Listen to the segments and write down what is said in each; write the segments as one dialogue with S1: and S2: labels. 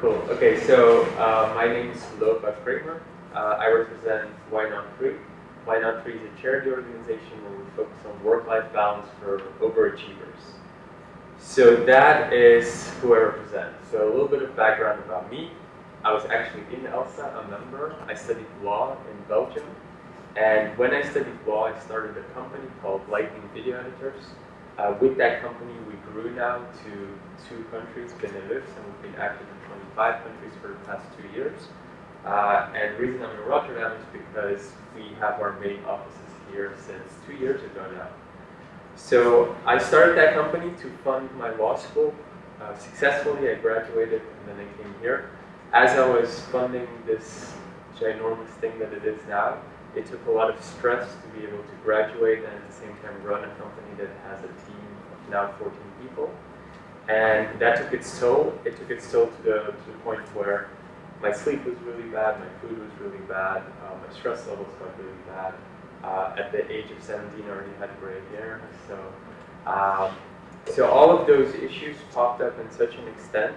S1: Cool. Okay, so uh, my name is Lopa Kramer. Uh, I represent Why Not Free. Why Not Free is a charity organization where we focus on work-life balance for overachievers. So that is who I represent. So a little bit of background about me. I was actually in ELSA, a member. I studied law in Belgium. And when I studied law, I started a company called Lightning Video Editors. Uh, with that company, we grew now to two countries, Benelux, and we've been active in 25 countries for the past two years. Uh, and the reason I'm in Rotterdam is because we have our main offices here since two years ago now. So I started that company to fund my law school. Uh, successfully, I graduated and then I came here. As I was funding this ginormous thing that it is now, it took a lot of stress to be able to graduate and at the same time run a company that has a team of now 14 people. And that took its toll. It took its toll to the, to the point where my sleep was really bad, my food was really bad, uh, my stress levels got really bad. Uh, at the age of 17, I already had gray hair. So, um, so all of those issues popped up in such an extent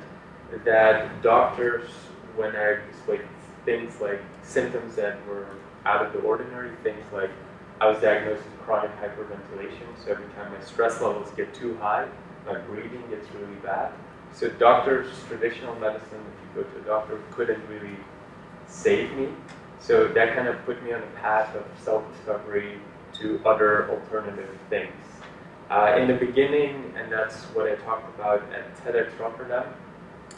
S1: that doctors, when I explained things like symptoms that were out of the ordinary, things like I was diagnosed with chronic hyperventilation, so every time my stress levels get too high, my breathing gets really bad. So doctors, traditional medicine, if you go to a doctor, couldn't really save me. So that kind of put me on a path of self-discovery to other alternative things. Uh, in the beginning, and that's what I talked about at TEDx Rotterdam,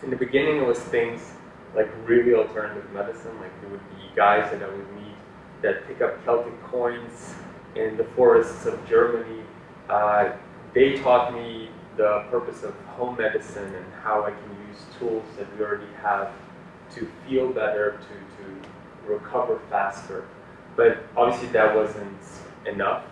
S1: in the beginning it was things like really alternative medicine, like there would be guys that I would meet that pick up Celtic coins in the forests of Germany. Uh, they taught me the purpose of home medicine and how I can use tools that we already have to feel better, to, to recover faster. But obviously that wasn't enough.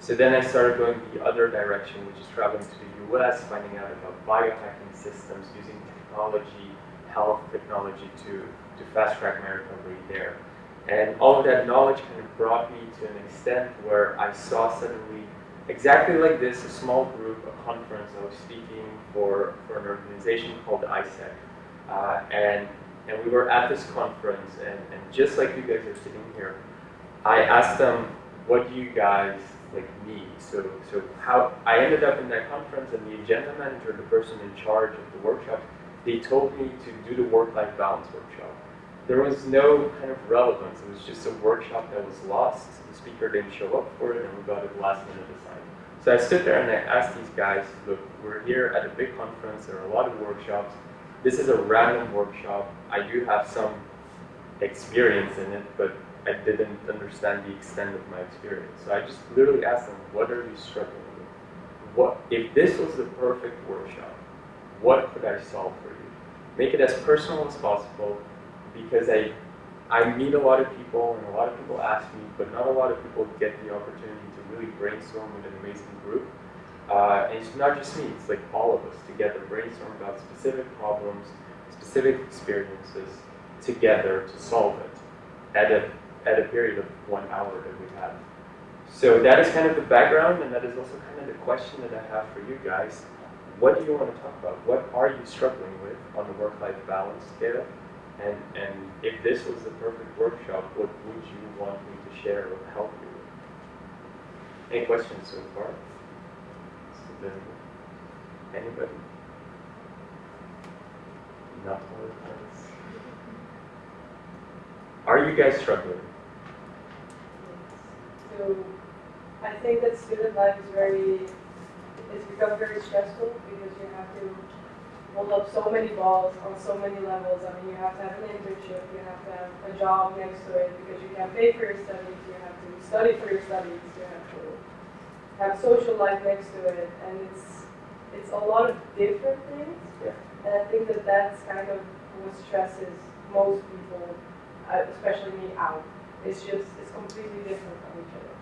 S1: So then I started going the other direction, which is traveling to the US, finding out about biohacking systems, using technology, health technology to, to fast track my recovery there. And all of that knowledge kind of brought me to an extent where I saw suddenly exactly like this, a small group, a conference. I was speaking for, for an organization called AIESEC. Uh, and, and we were at this conference, and, and just like you guys are sitting here, I asked them, what do you guys like need? So, so how I ended up in that conference, and the agenda manager, the person in charge of the workshop, they told me to do the work-life balance workshop there was no kind of relevance. It was just a workshop that was lost. The speaker didn't show up for it, and we got it last minute assigned. So I stood there and I asked these guys, look, we're here at a big conference. There are a lot of workshops. This is a random workshop. I do have some experience in it, but I didn't understand the extent of my experience. So I just literally asked them, what are you struggling with? What if this was the perfect workshop? What could I solve for you? Make it as personal as possible because I, I meet a lot of people and a lot of people ask me, but not a lot of people get the opportunity to really brainstorm with an amazing group. Uh, and it's not just me, it's like all of us together brainstorm about specific problems, specific experiences together to solve it at a, at a period of one hour that we have. So that is kind of the background, and that is also kind of the question that I have for you guys. What do you want to talk about? What are you struggling with on the work-life balance scale? And, and if this was the perfect workshop, what would you want me to share or help you with? Any questions so far? Anybody? Not all of us. Are you guys struggling?
S2: So I think that student life is very, it's become very stressful because you have to hold up so many balls on so many levels. I mean, you have to have an internship, you have to have a job next to it because you can't pay for your studies, you have to study for your studies, you have to have social life next to it, and it's it's a lot of different things.
S1: Yeah.
S2: And I think that that's kind of what stresses most people, uh, especially me, out. It's just it's completely different from each other.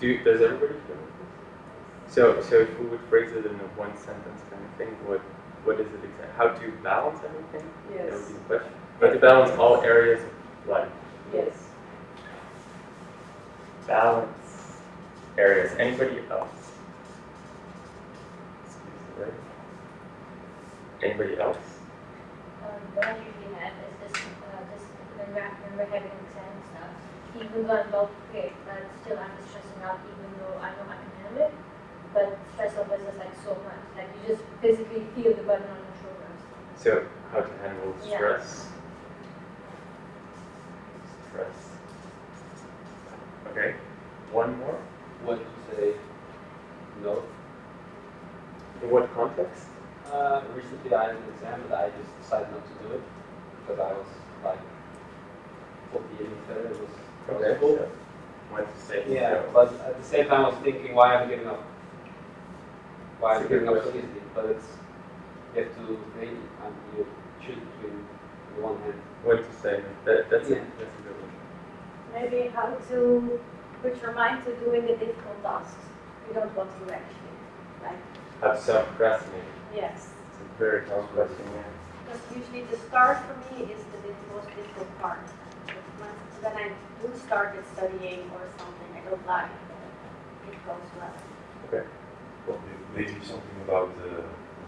S1: Do does everybody feel like this? So so if we would phrase it in a one sentence kind of thing, what what is it exactly? How to balance everything? That would
S2: Yes.
S1: be the question. How to balance all areas of life.
S2: Yes.
S1: Balance areas. Anybody else? Excuse me. Anybody else?
S3: Um, what I usually have is just, uh, just when we're, when we're having exam and stuff, even though I'm well prepared, but still I'm just stressing out even though I know I can handle it. But stress level is like so much, like you just physically feel the burden on your shoulders.
S1: So how to handle
S3: Yeah.
S1: stress? Stress. Okay. One more.
S4: When to say no.
S1: In what context?
S4: Uh, recently I had an exam but I just decided not to do it because I was like 40 years better. It was, it was
S1: Okay.
S4: cool.
S1: so When to say
S4: Yeah,
S1: no.
S4: but at the same time I was thinking why am I giving up? Why am
S1: It's
S4: I
S1: a good
S4: giving up so easily? But it's you have to weigh and you choose between the one hand.
S1: When to say. That, that's a
S4: Yeah.
S1: that's a good one.
S5: Maybe how to put your mind to doing the difficult tasks you don't want to actually. Like,
S1: How to stop procrastinating.
S5: yes.
S1: It's a very tough question. Yeah.
S5: Because usually the start for me is the most difficult part. When when I do start at studying or something I don't like, it goes well.
S1: Okay. Cool.
S6: Maybe something about the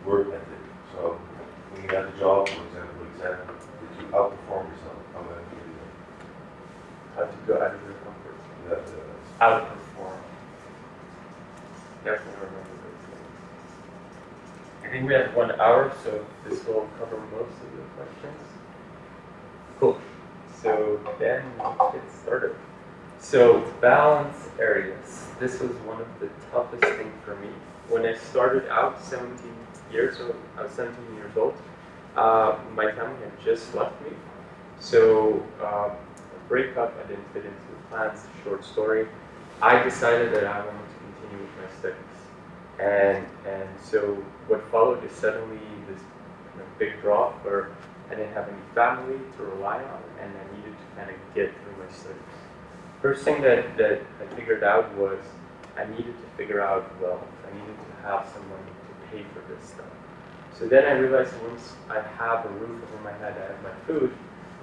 S6: work ethic. So when you got a job, for example, exam, did you outperform yourself? How about you do
S1: How to go out of your comfort zone.
S6: that? That, uh,
S1: Outperform. Definitely remember those things. I think we have one hour, so this will cover most of the questions. Cool. So then let's get started. So balance areas. This was one of the toughest things for me. When I started out 17 years old, I was 17 years old, uh, my family had just left me. So um, a breakup, I didn't fit into the plans, short story. I decided that I wanted to continue with my studies. And, and so what followed is suddenly this big drop where I didn't have any family to rely on and I needed to kind of get through my studies. First thing that, that I figured out was I needed to figure out wealth. Needed to have someone to pay for this stuff. So then I realized once I have a roof over my head, I have my food,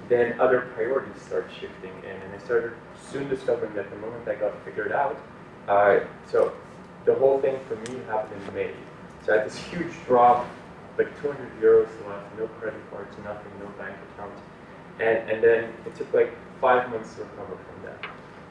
S1: then other priorities start shifting in. And I started soon discovering that the moment I got figured out, uh, so the whole thing for me happened in May. So I had this huge drop, like 200 euros left, no credit cards, nothing, no bank account. And, and then it took like five months to recover from that.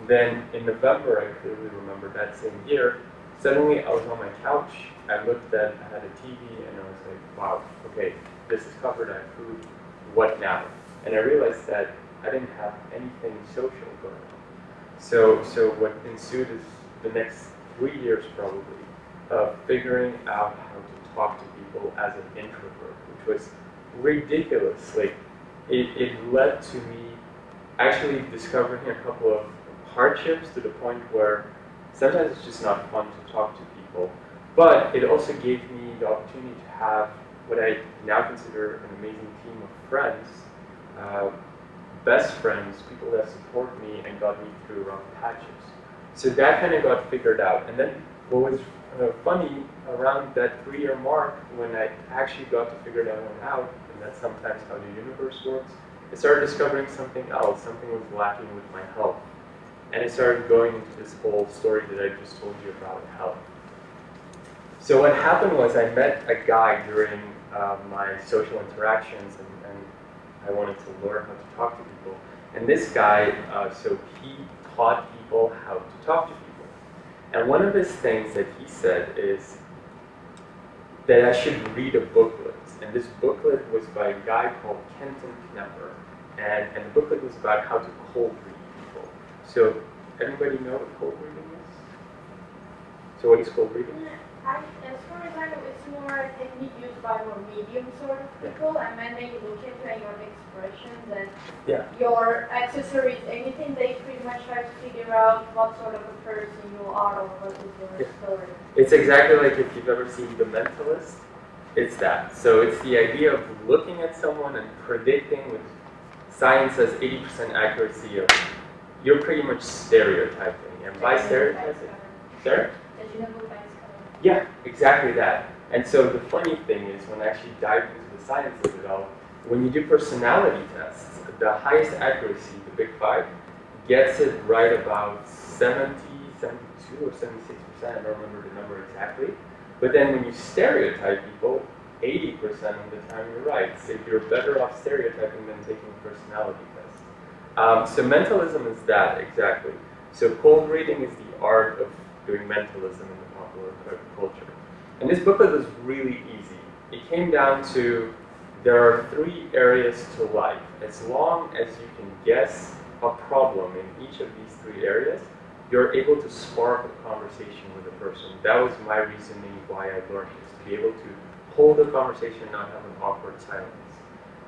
S1: Then in November, I clearly remember that same year, suddenly I was on my couch, I looked at, I had a TV, and I was like, wow, okay, this is covered, I have food, what now? And I realized that I didn't have anything social going on. So, so what ensued is the next three years probably of figuring out how to talk to people as an introvert, which was ridiculous. Like, it, it led to me actually discovering a couple of hardships to the point where sometimes it's just not fun to talk to people. But it also gave me the opportunity to have what I now consider an amazing team of friends, uh, best friends, people that support me and got me through rough patches. So that kind of got figured out. And then what was uh, funny around that three-year mark, when I actually got to figure that one out, and that's sometimes how the universe works, I started discovering something else. Something was lacking with my health. And I started going into this whole story that I just told you about health. So what happened was I met a guy during uh, my social interactions, and, and I wanted to learn how to talk to people. And this guy, uh, so he taught people how to talk to people. And one of his things that he said is that I should read a booklet. And this booklet was by a guy called Kenton Knepper. And, and the booklet was about how to cold read. So everybody know what cold reading is? So what is cold reading?
S7: I, as far as I know, it's more a technique used by more medium sort of people, and when they look at your expressions and
S1: Yeah.
S7: your accessories, anything, they pretty much try to figure out what sort of a person you are or what is your
S1: Yeah.
S7: story.
S1: It's exactly like if you've ever seen The Mentalist. It's that. So it's the idea of looking at someone and predicting with science has 80% accuracy of you're pretty much stereotyping. And by stereotyping, Sarah?
S3: Did you know who banks come
S1: Yeah, exactly that. And so the funny thing is when I actually dive into the science of it all, when you do personality tests, the highest accuracy, the big five, gets it right about 70, 72 or 76%, I don't remember the number exactly. But then when you stereotype people, 80% of the time you're right. So you're better off stereotyping than taking a personality test. Um, so mentalism is that, exactly. So cold reading is the art of doing mentalism in the popular culture. And this booklet was really easy. It came down to there are three areas to life. As long as you can guess a problem in each of these three areas, you're able to spark a conversation with a person. That was my reasoning why I learned this, to be able to hold a conversation and not have an awkward silence.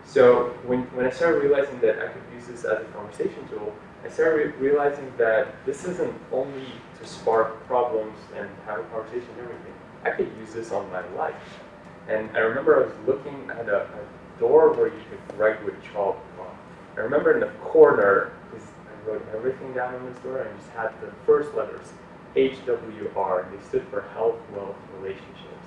S1: So when, when I started realizing that I could use this as a conversation tool, I started re- realizing that this isn't only to spark problems and have a conversation and everything. I could use this on my life. And I remember I was looking at a, a door where you could write with chalk on. I remember in the corner, I wrote everything down on this door, and just had the first letters, HWR. and They stood for Health, Wealth, Relationships.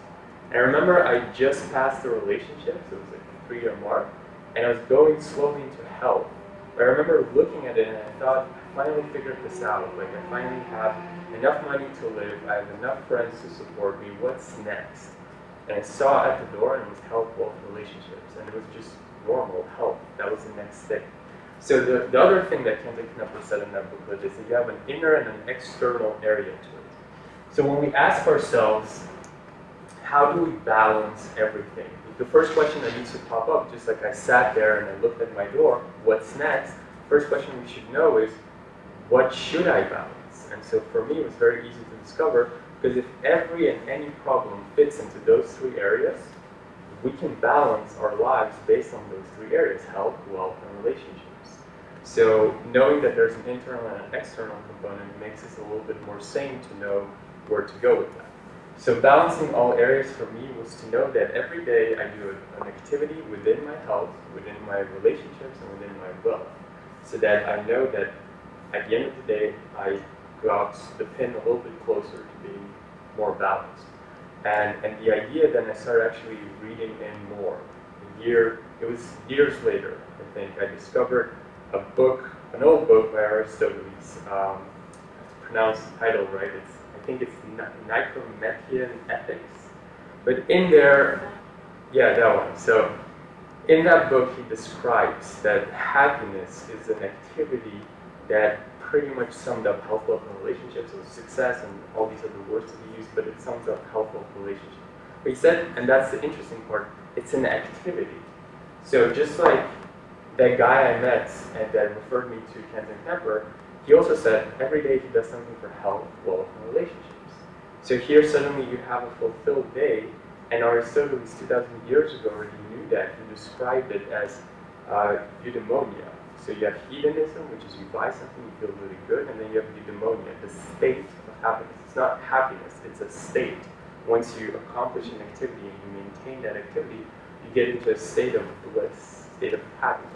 S1: And I remember I just passed the relationships, it was like a three year mark, and I was going slowly into health. But I remember looking at it and I thought, I finally figured this out. Like, I finally have enough money to live, I have enough friends to support me, what's next? And I saw at the door and was wealth, relationships. And it was just normal health. That was the next thing. So the, the other thing that Kenton Knepper said in that booklet is that you have an inner and an external area to it. So when we ask ourselves, how do we balance everything? The first question that needs to pop up, just like I sat there and I looked at my door, what's next? First question we should know is, what should I balance? And so for me, it was very easy to discover because if every and any problem fits into those three areas, we can balance our lives based on those three areas health, wealth, and relationships. So, knowing that there's an internal and an external component makes us a little bit more sane to know where to go with that. So, balancing all areas for me was to know that every day I do an activity within my health, within my relationships, and within my wealth. So that I know that at the end of the day, I got the pin a little bit closer to being more balanced. And, and the idea then I started actually reading in more. A year, it was years later, I think, I discovered a book, an old book by Aristoteles. Um, to pronounce the title right, it's, I think it's Ni- Nicomachean Ethics. But in there, yeah, that one. So in that book, he describes that happiness is an activity that pretty much summed up health, wealth, and relationships. So success and all these other words to be used, but it sums up health, wealth, relationships. But he said, and that's the interesting part, it's an activity. So just like that guy I met and that referred me to Kenton Knepper, he also said every day he does something for health, wealth, and relationships. So here suddenly you have a fulfilled day, and Aristoteles 2,000 years ago already knew that. He described it as uh, eudaimonia. So you have hedonism, which is you buy something, you feel really good, and then you have eudaimonia, the state of happiness. It's not happiness, it's a state. Once you accomplish an activity and you maintain that activity, you get into a state of bliss, state of happiness.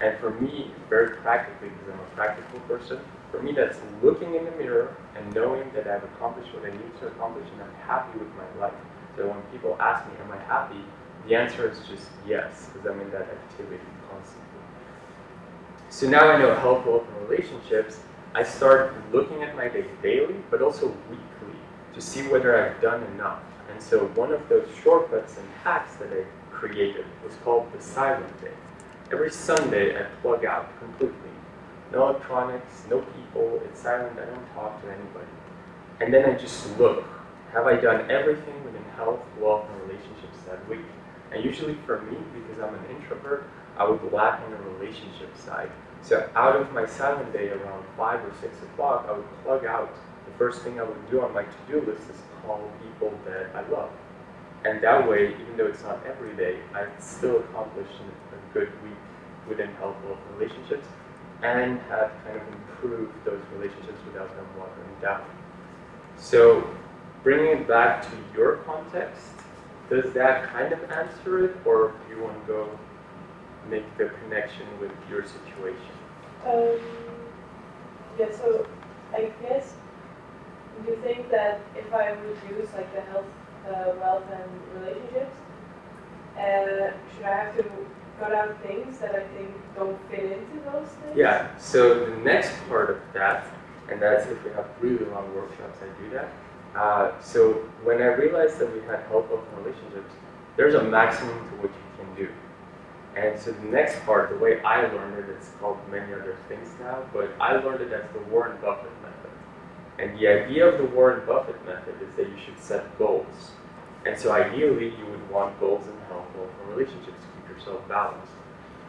S1: And for me, very practically, because I'm a practical person, for me that's looking in the mirror and knowing that I've accomplished what I need to accomplish and I'm happy with my life. So when people ask me, am I happy? The answer is just yes, because I'm in that activity constantly. So now I know health, wealth, and relationships. I start looking at my day daily, but also weekly, to see whether I've done enough. And so one of those shortcuts and hacks that I created was called the silent day. Every Sunday, I plug out completely. No electronics, no people, it's silent, I don't talk to anybody. And then I just look. Have I done everything within health, wealth, and relationships that week? And usually for me, because I'm an introvert, I would lack on the relationship side. So out of my silent day around 5 or 6 o'clock, I would plug out. The first thing I would do on my to-do list is call people that I love. And that way, even though it's not every day, I still accomplished a good week within health, wealth, relationships, and have kind of improved those relationships without them watering down. So, bringing it back to your context, does that kind of answer it, or do you want to go make the connection with your situation?
S2: Um, yeah, so I guess, do you think that if I use like the health, uh, wealth, and relationships, uh, should I have to cut out things that I think don't fit into those things?
S1: Yeah, so the next part of that, and that's if we have really long workshops, I do that. Uh, so when I realized that we had wealth, relationships, there's a maximum to what you can do. And so the next part, the way I learned it, it's called many other things now, but I learned it as the Warren Buffett method. And the idea of the Warren Buffett method is that you should set goals. And so ideally, you would want goals in or relationships yourself balanced.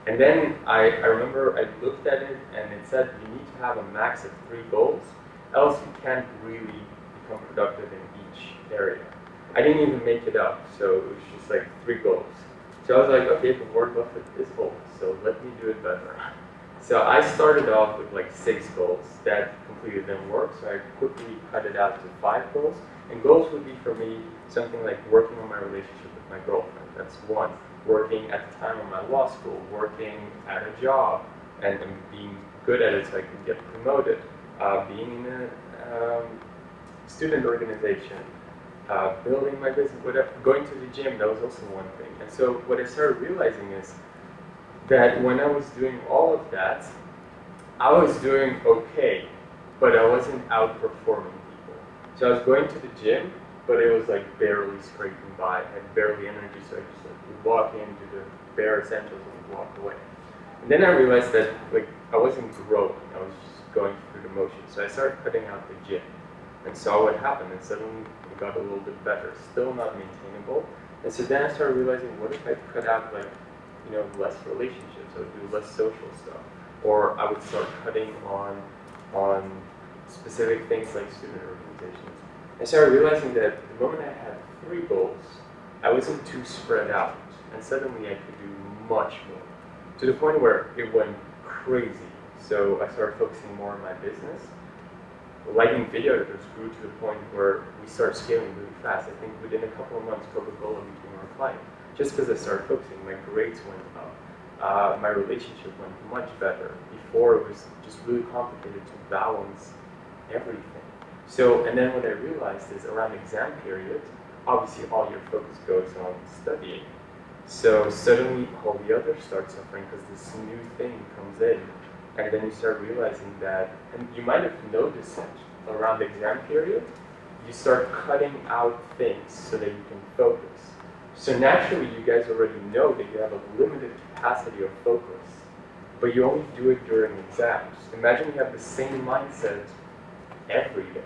S1: And then I, I remember I looked at it and it said you need to have a max of three goals, else you can't really become productive in each area. I didn't even make it up, so it was just like three goals. So I was like, okay, but Warren Buffett is old, so let me do it better. So I started off with like six goals. That completely didn't work, so I quickly cut it out to five goals. And goals would be for me something like working on my relationship with my girlfriend. That's one. Working at the time of my law school, working at a job, and, being good at it so I could get promoted. Uh, being in a um, student organization, uh, building my business, whatever, going to the gym, that was also one thing. And so what I started realizing is that when I was doing all of that, I was doing okay, but I wasn't outperforming people. So I was going to the gym, but it was like barely scraping by. I had barely energy, so I just walk into the bare essentials, and walk away. And then I realized that like I wasn't growing. I was just going through the motions. So I started cutting out the gym and saw what happened, and suddenly it got a little bit better. Still not maintainable. And so then I started realizing, what if I cut out like, you know, less relationships? I would do less social stuff, or I would start cutting on on specific things like student organizations. I started realizing that the moment I had three goals, I wasn't too spread out, and suddenly I could do much more, to the point where it went crazy. So I started focusing more on my business, Lightning Video just grew to the point where we started scaling really fast. I think within a couple of months, Coca-Cola became our client. Just because I started focusing, my grades went up. Uh, my relationship went much better. Before, it was just really complicated to balance everything. So, and then what I realized is around exam period, obviously all your focus goes on studying. So suddenly all the others start suffering because this new thing comes in and then you start realizing that, and you might have noticed it around the exam period, you start cutting out things so that you can focus. So naturally, you guys already know that you have a limited capacity of focus, but you only do it during exams. Imagine you have the same mindset every day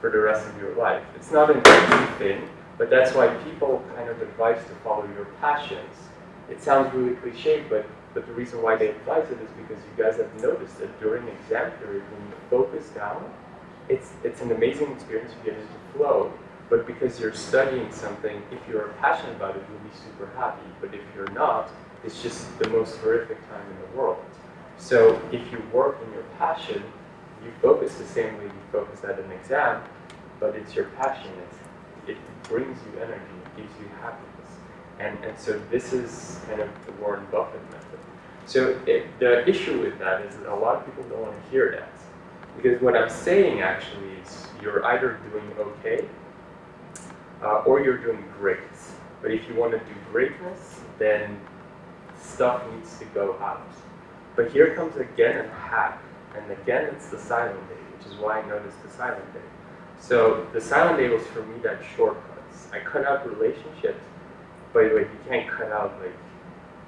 S1: for the rest of your life. It's not an easy thing, but that's why people kind of advise to follow your passions. It sounds really cliche, but but the reason why they advise it is because you guys have noticed that during exam period, when you focus down, it's, it's an amazing experience. You get into flow. But because you're studying something, if you're passionate about it, you'll be super happy. But if you're not, it's just the most horrific time in the world. So if you work in your passion, you focus the same way you focus at an exam, but it's your passion. It's, it brings you energy, it gives you happiness. And, and so this is kind of the Warren Buffett method. So it, the issue with that is that a lot of people don't want to hear that. Because what I'm saying actually is you're either doing okay uh, or you're doing great. But if you want to do greatness, then stuff needs to go out. But here comes again a hack. And again, it's the silent day, which is why I noticed the silent day. So the silent was for me that shortcuts. I cut out relationships, By the way, you can't cut out like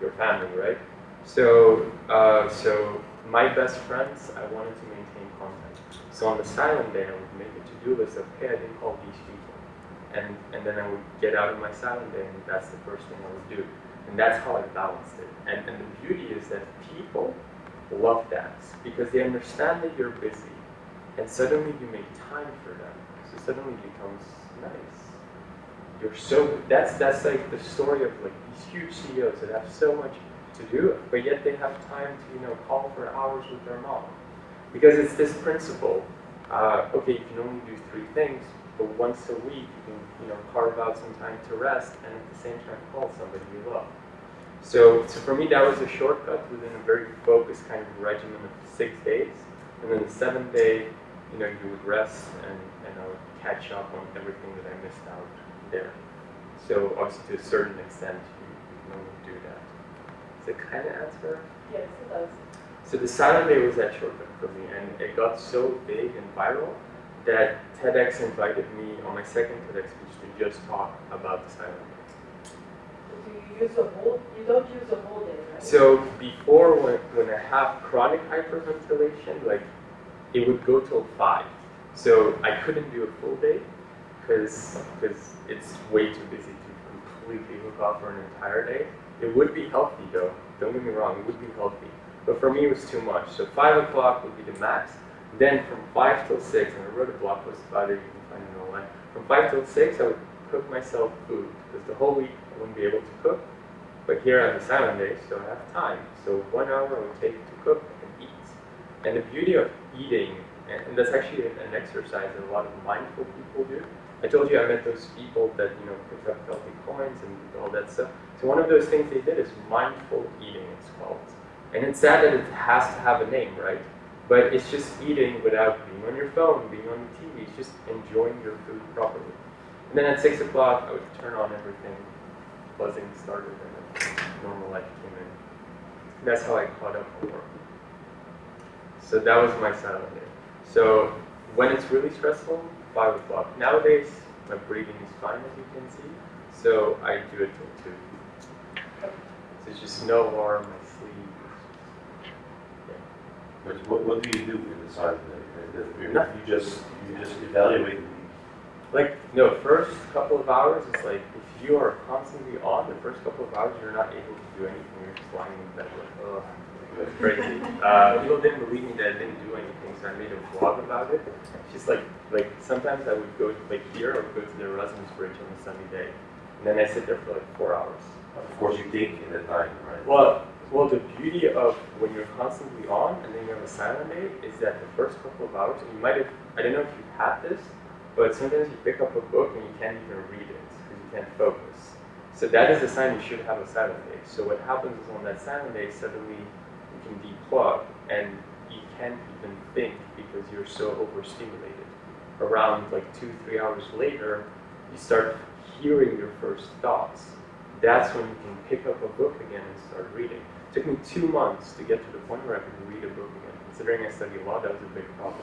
S1: your family, right? So, uh, so my best friends, I wanted to maintain contact. So on the silent day, I would make a to-do list of, hey, I didn't call these people. And, and then I would get out of my silent day, and that's the first thing I would do. And that's how I balanced it. And, and the beauty is that people love that because they understand that you're busy. And suddenly you make time for them. So suddenly it becomes nice. You're so, that's, that's like the story of like these huge CEOs that have so much to do but yet they have time to, you know, call for hours with their mom. Because it's this principle, uh, okay, you can only do three things, but once a week you can, you know, carve out some time to rest and at the same time call somebody you love. So, so for me, that was a shortcut within a very focused kind of regimen of six days. And then the seventh day, you know, you would rest and, and I would catch up on everything that I missed out there. So obviously to a certain extent, you normally do that. does it kind of answer?
S2: Yes, it does.
S1: So the silent day was that shortcut for me, and it got so big and viral that TEDx invited me on my second TEDx speech to just talk about the silent day.
S2: do you use a whole, you don't use a whole day, right?
S1: So before, when, when I have chronic hyperventilation, like it would go till five. So I couldn't do a full day because it's way too busy to completely hook off for an entire day. It would be healthy though. Don't get me wrong, it would be healthy. But for me, it was too much. So five o'clock would be the max. Then from five till six, and I wrote a blog post about it. You can find it online. From five till six, I would cook myself food because the whole week I wouldn't be able to cook. But here on the silent day, so I have time. So one hour would take to cook. And the beauty of eating, and, and that's actually an, exercise that a lot of mindful people do. I told you I met those people that you know picked up healthy coins and all that stuff. So one of those things they did is mindful eating. It's called. And it's sad that it has to have a name, right? But it's just eating without being on your phone, being on the TV. It's just enjoying your food properly. And then at six o'clock, I would turn on everything. Buzzing started, and normal life came in. That's how I caught up on work. So that was my silent day. So when it's really stressful, five o'clock. Nowadays, my breathing is fine, as you can see. So I do it till two. So it's just no alarm, I sleep.
S6: But what, what do you do in the silent? You you just, you just evaluate
S1: Like, no, first couple of hours is like, if you are constantly on, the first couple of hours, you're not able to do anything. You're just lying in bed like, ugh, it's crazy. Uh, people didn't believe me that I didn't do anything, so I made a vlog about it. She's like, like sometimes I would go to, like here, I would go to the Erasmus Bridge on a sunny day. And then I sit there for like four hours.
S6: Of course, you think in that time, right?
S1: Well, well, the beauty of when you're constantly on and then you have a silent day is that the first couple of hours, and you might have, I don't know if you've had this, but sometimes you pick up a book and you can't even read it because you can't focus. So that is a sign you should have a silent day. So what happens is on that silent day, suddenly and you can't even think because you're so overstimulated. Around like two, three hours later, you start hearing your first thoughts. That's when you can pick up a book again and start reading. It took me two months to get to the point where I could read a book again. Considering I study law, that was a big problem.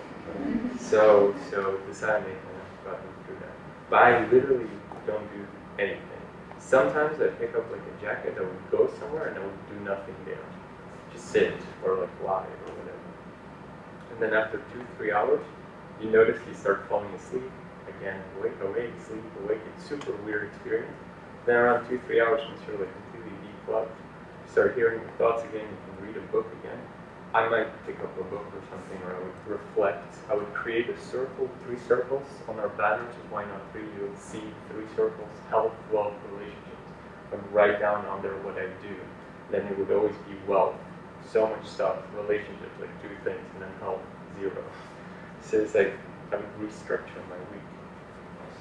S1: So, so the silent day kind of got me through that. But I literally don't do anything. Sometimes I pick up like a jacket that would go somewhere and I would do nothing there. Sit or like lie or whatever. And then after two, three hours, you notice you start falling asleep. Again, awake, awake, sleep, awake. It's super weird experience. Then around two, three hours, once you're like completely declugged, you start hearing your thoughts again, you can read a book again. I might pick up a book or something, or I would reflect. I would create a circle, three circles on our banner, which is why not three. You would see three circles: health, wealth, relationships. I would write down on there what I do. Then it would always be wealth, so much stuff, relationships, like two things, and then help zero. So it's like I would restructure my week.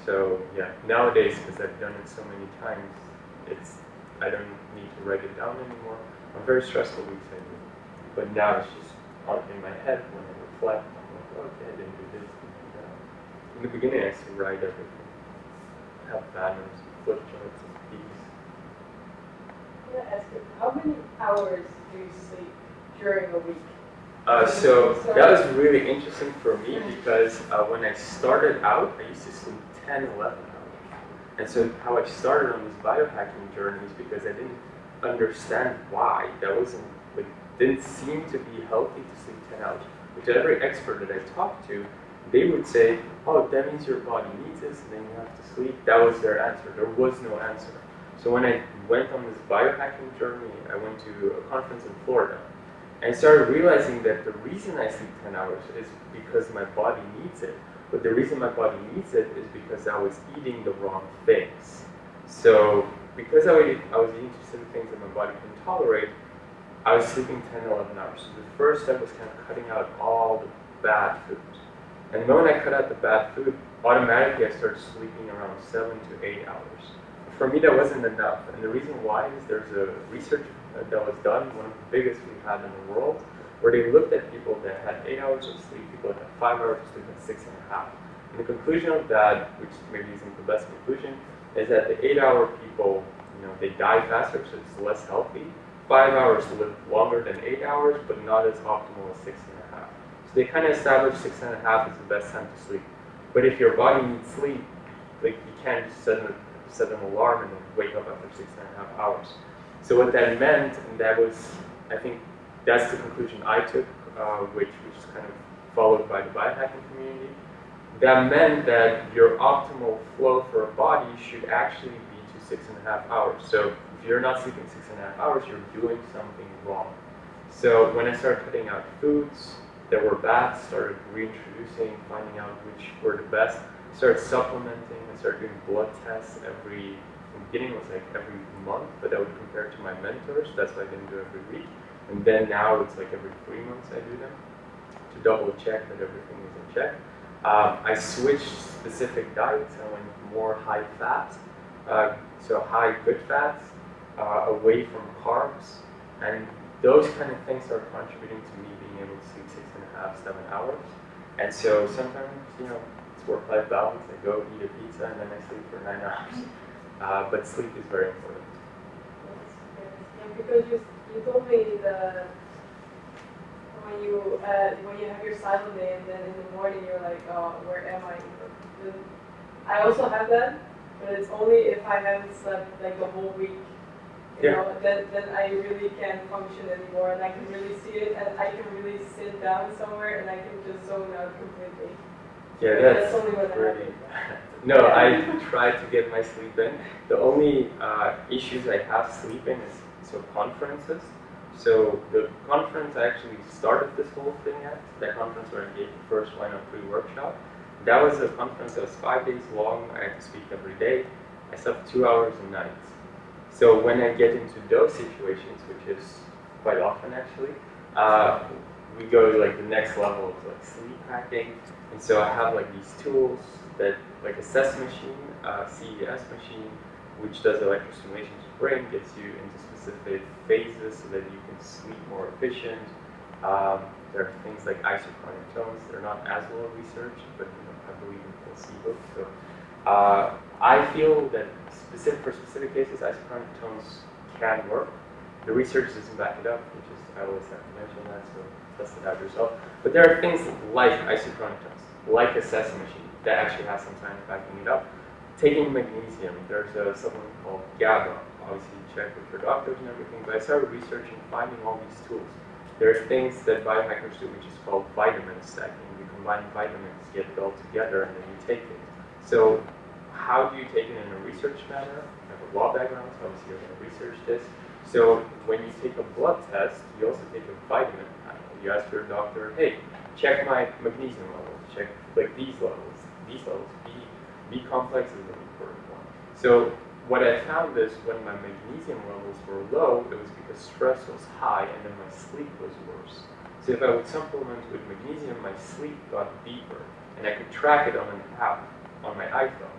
S1: So yeah, nowadays because I've done it so many times, it's I don't need to write it down anymore. I'm very stressful weeks I do, but now it's just in my head when I reflect. I'm like, okay, I didn't do this. In the beginning, I used to write everything, have banners, flip charts, and keys.
S2: gonna ask you, how many hours do you sleep during a week?
S1: Uh, so that was really interesting for me because uh, when I started out, I used to sleep 10, 11 hours. And so how I started on this biohacking journey is because I didn't understand why. That wasn't, like, didn't seem to be healthy to sleep 10 hours. Which every expert that I talked to, they would say, oh, that means your body needs this and then you have to sleep. That was their answer. There was no answer. So when I went on this biohacking journey, I went to a conference in Florida. And I started realizing that the reason I sleep 10 hours is because my body needs it. But the reason my body needs it is because I was eating the wrong things. So because I was, eating certain things that my body couldn't tolerate, I was sleeping 10, 11 hours. So the first step was kind of cutting out all the bad food. And when I cut out the bad food, automatically I started sleeping around seven to eight hours. For me, that wasn't enough. And the reason why is there's a research that was done, one of the biggest we've had in the world, where they looked at people that had eight hours of sleep, people that had five hours of sleep, and six and a half. And the conclusion of that, which maybe isn't the best conclusion, is that the eight-hour people, you know, they die faster, so it's less healthy. Five hours live longer than eight hours, but not as optimal as six and a half. So they kind of established six and a half is the best time to sleep. But if your body needs sleep, like you can't just suddenly set an alarm and wake up after six and a half hours. So what that meant, and that was, I think, that's the conclusion I took, uh, which is kind of followed by the biohacking community. That meant that your optimal flow for a body should actually be to six and a half hours. So if you're not sleeping six and a half hours, you're doing something wrong. So when I started cutting out foods that were bad, started reintroducing, finding out which were the best, started supplementing, I started doing blood tests every, beginning was like every month, but I would compare to my mentors, that's why I didn't do every week. And then now it's like every three months I do them to double check that everything is in check. Um, I switched specific diets, I went more high fat, uh, so high good fats, uh, away from carbs, and those kind of things are contributing to me being able to sleep six and a half, seven hours. And so sometimes, you know, it's work-life balance. I go eat a pizza and then I sleep for nine hours. Uh, but sleep is very important.
S2: And because you, you told me the, when you, uh, when you have your silent day and then in the morning you're like, oh, where am I? I also have that, but it's only if I haven't slept like the whole week. You
S1: Yeah.
S2: know, then, then I really can't function anymore and I can really see it and I can really sit down somewhere and I can just zone out completely.
S1: Yeah,
S2: That's
S1: that's
S2: only
S1: pretty bad. No, I try to get my sleep in. The only uh, issues I have sleeping is so conferences. So the conference I actually started this whole thing at, that conference where I gave the first Why Not Free workshop. That was a conference that was five days long. I had to speak every day. I slept two hours a night. So when I get into those situations, which is quite often actually, uh, we go to like the next level of like sleep hacking. And so I have like these tools that like a CES machine, uh, CES machine, which does electrostimulation to the brain, gets you into specific phases so that you can sleep more efficient. Um, there are things like isochronic tones. They're not as well researched, but you know, I believe in placebo. So uh, I feel that specific for specific cases, isochronic tones can work. The research doesn't back it up, which is I always have to mention that, so test it out yourself. But there are things like isochronic tones, like a CES machine, that actually has some science backing it up. Taking magnesium, there's a supplement called GABA. Obviously, you check with your doctors and everything. But I started researching, finding all these tools. There are things that biohackers do, which is called vitamin stacking. You combine vitamins, get it all together, and then you take it. So, how do you take it in a research manner? I have a law background, so obviously you're going to research this. So, when you take a blood test, you also take a vitamin. You ask your doctor, hey, check my magnesium levels, check like these levels, levels. B, B complex is an important one. So what I found is when my magnesium levels were low, it was because stress was high and then my sleep was worse. So if I would supplement with magnesium, my sleep got deeper and I could track it on an app on my iPhone.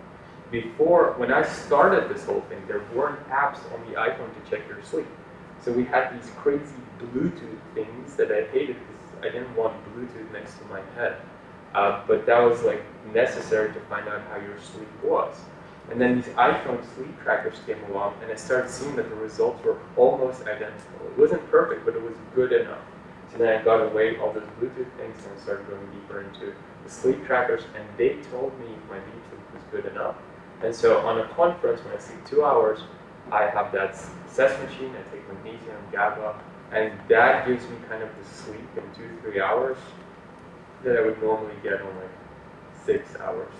S1: Before, when I started this whole thing, there weren't apps on the iPhone to check your sleep. So we had these crazy Bluetooth things that I hated because I didn't want Bluetooth next to my head. Uh, but that was like necessary to find out how your sleep was. And then these iPhone sleep trackers came along, and I started seeing that the results were almost identical. It wasn't perfect, but it was good enough. So then I got away all those Bluetooth things and started going deeper into the sleep trackers, and they told me if my deep sleep was good enough. And so on a conference, when I sleep two hours, I have that CES machine, I take magnesium, GABA, and that gives me kind of the sleep in two, three hours that I would normally get on like six hours.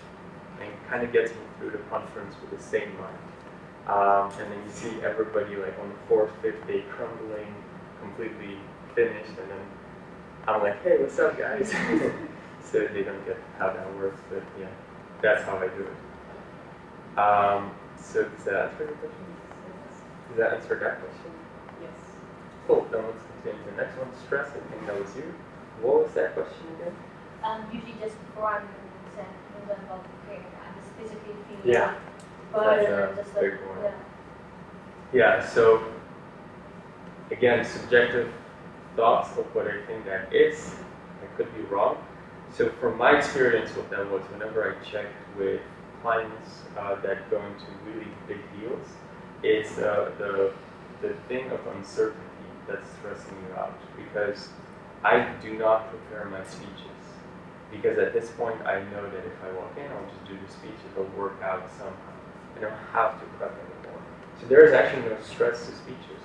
S1: And kind of gets me through the conference with the same mind. Um, and then you see everybody like on the fourth, fifth day crumbling, completely finished, and then I'm like, hey, what's up, guys? so they don't get how that works, but yeah, that's how I do it. Um, so does that answer your question? Does that answer that question?
S2: Yes.
S1: Cool, then let's continue to the next one, stress, I think that was you. What was that question again?
S3: Um, usually just before I'm going about okay, I just physically feel
S1: Yeah,
S3: burden
S1: that's a
S3: and just like,
S1: big
S3: yeah.
S1: Yeah, so again, subjective thoughts of what I think that is. I could be wrong. So from my experience with them was whenever I checked with clients uh, that go into really big deals, it's uh, the the thing of uncertainty that's stressing you out because I do not prepare my speeches because at this point I know that if I walk in, I'll just do the speech, it'll work out somehow. I don't have to prep anymore. So there is actually no stress to speeches.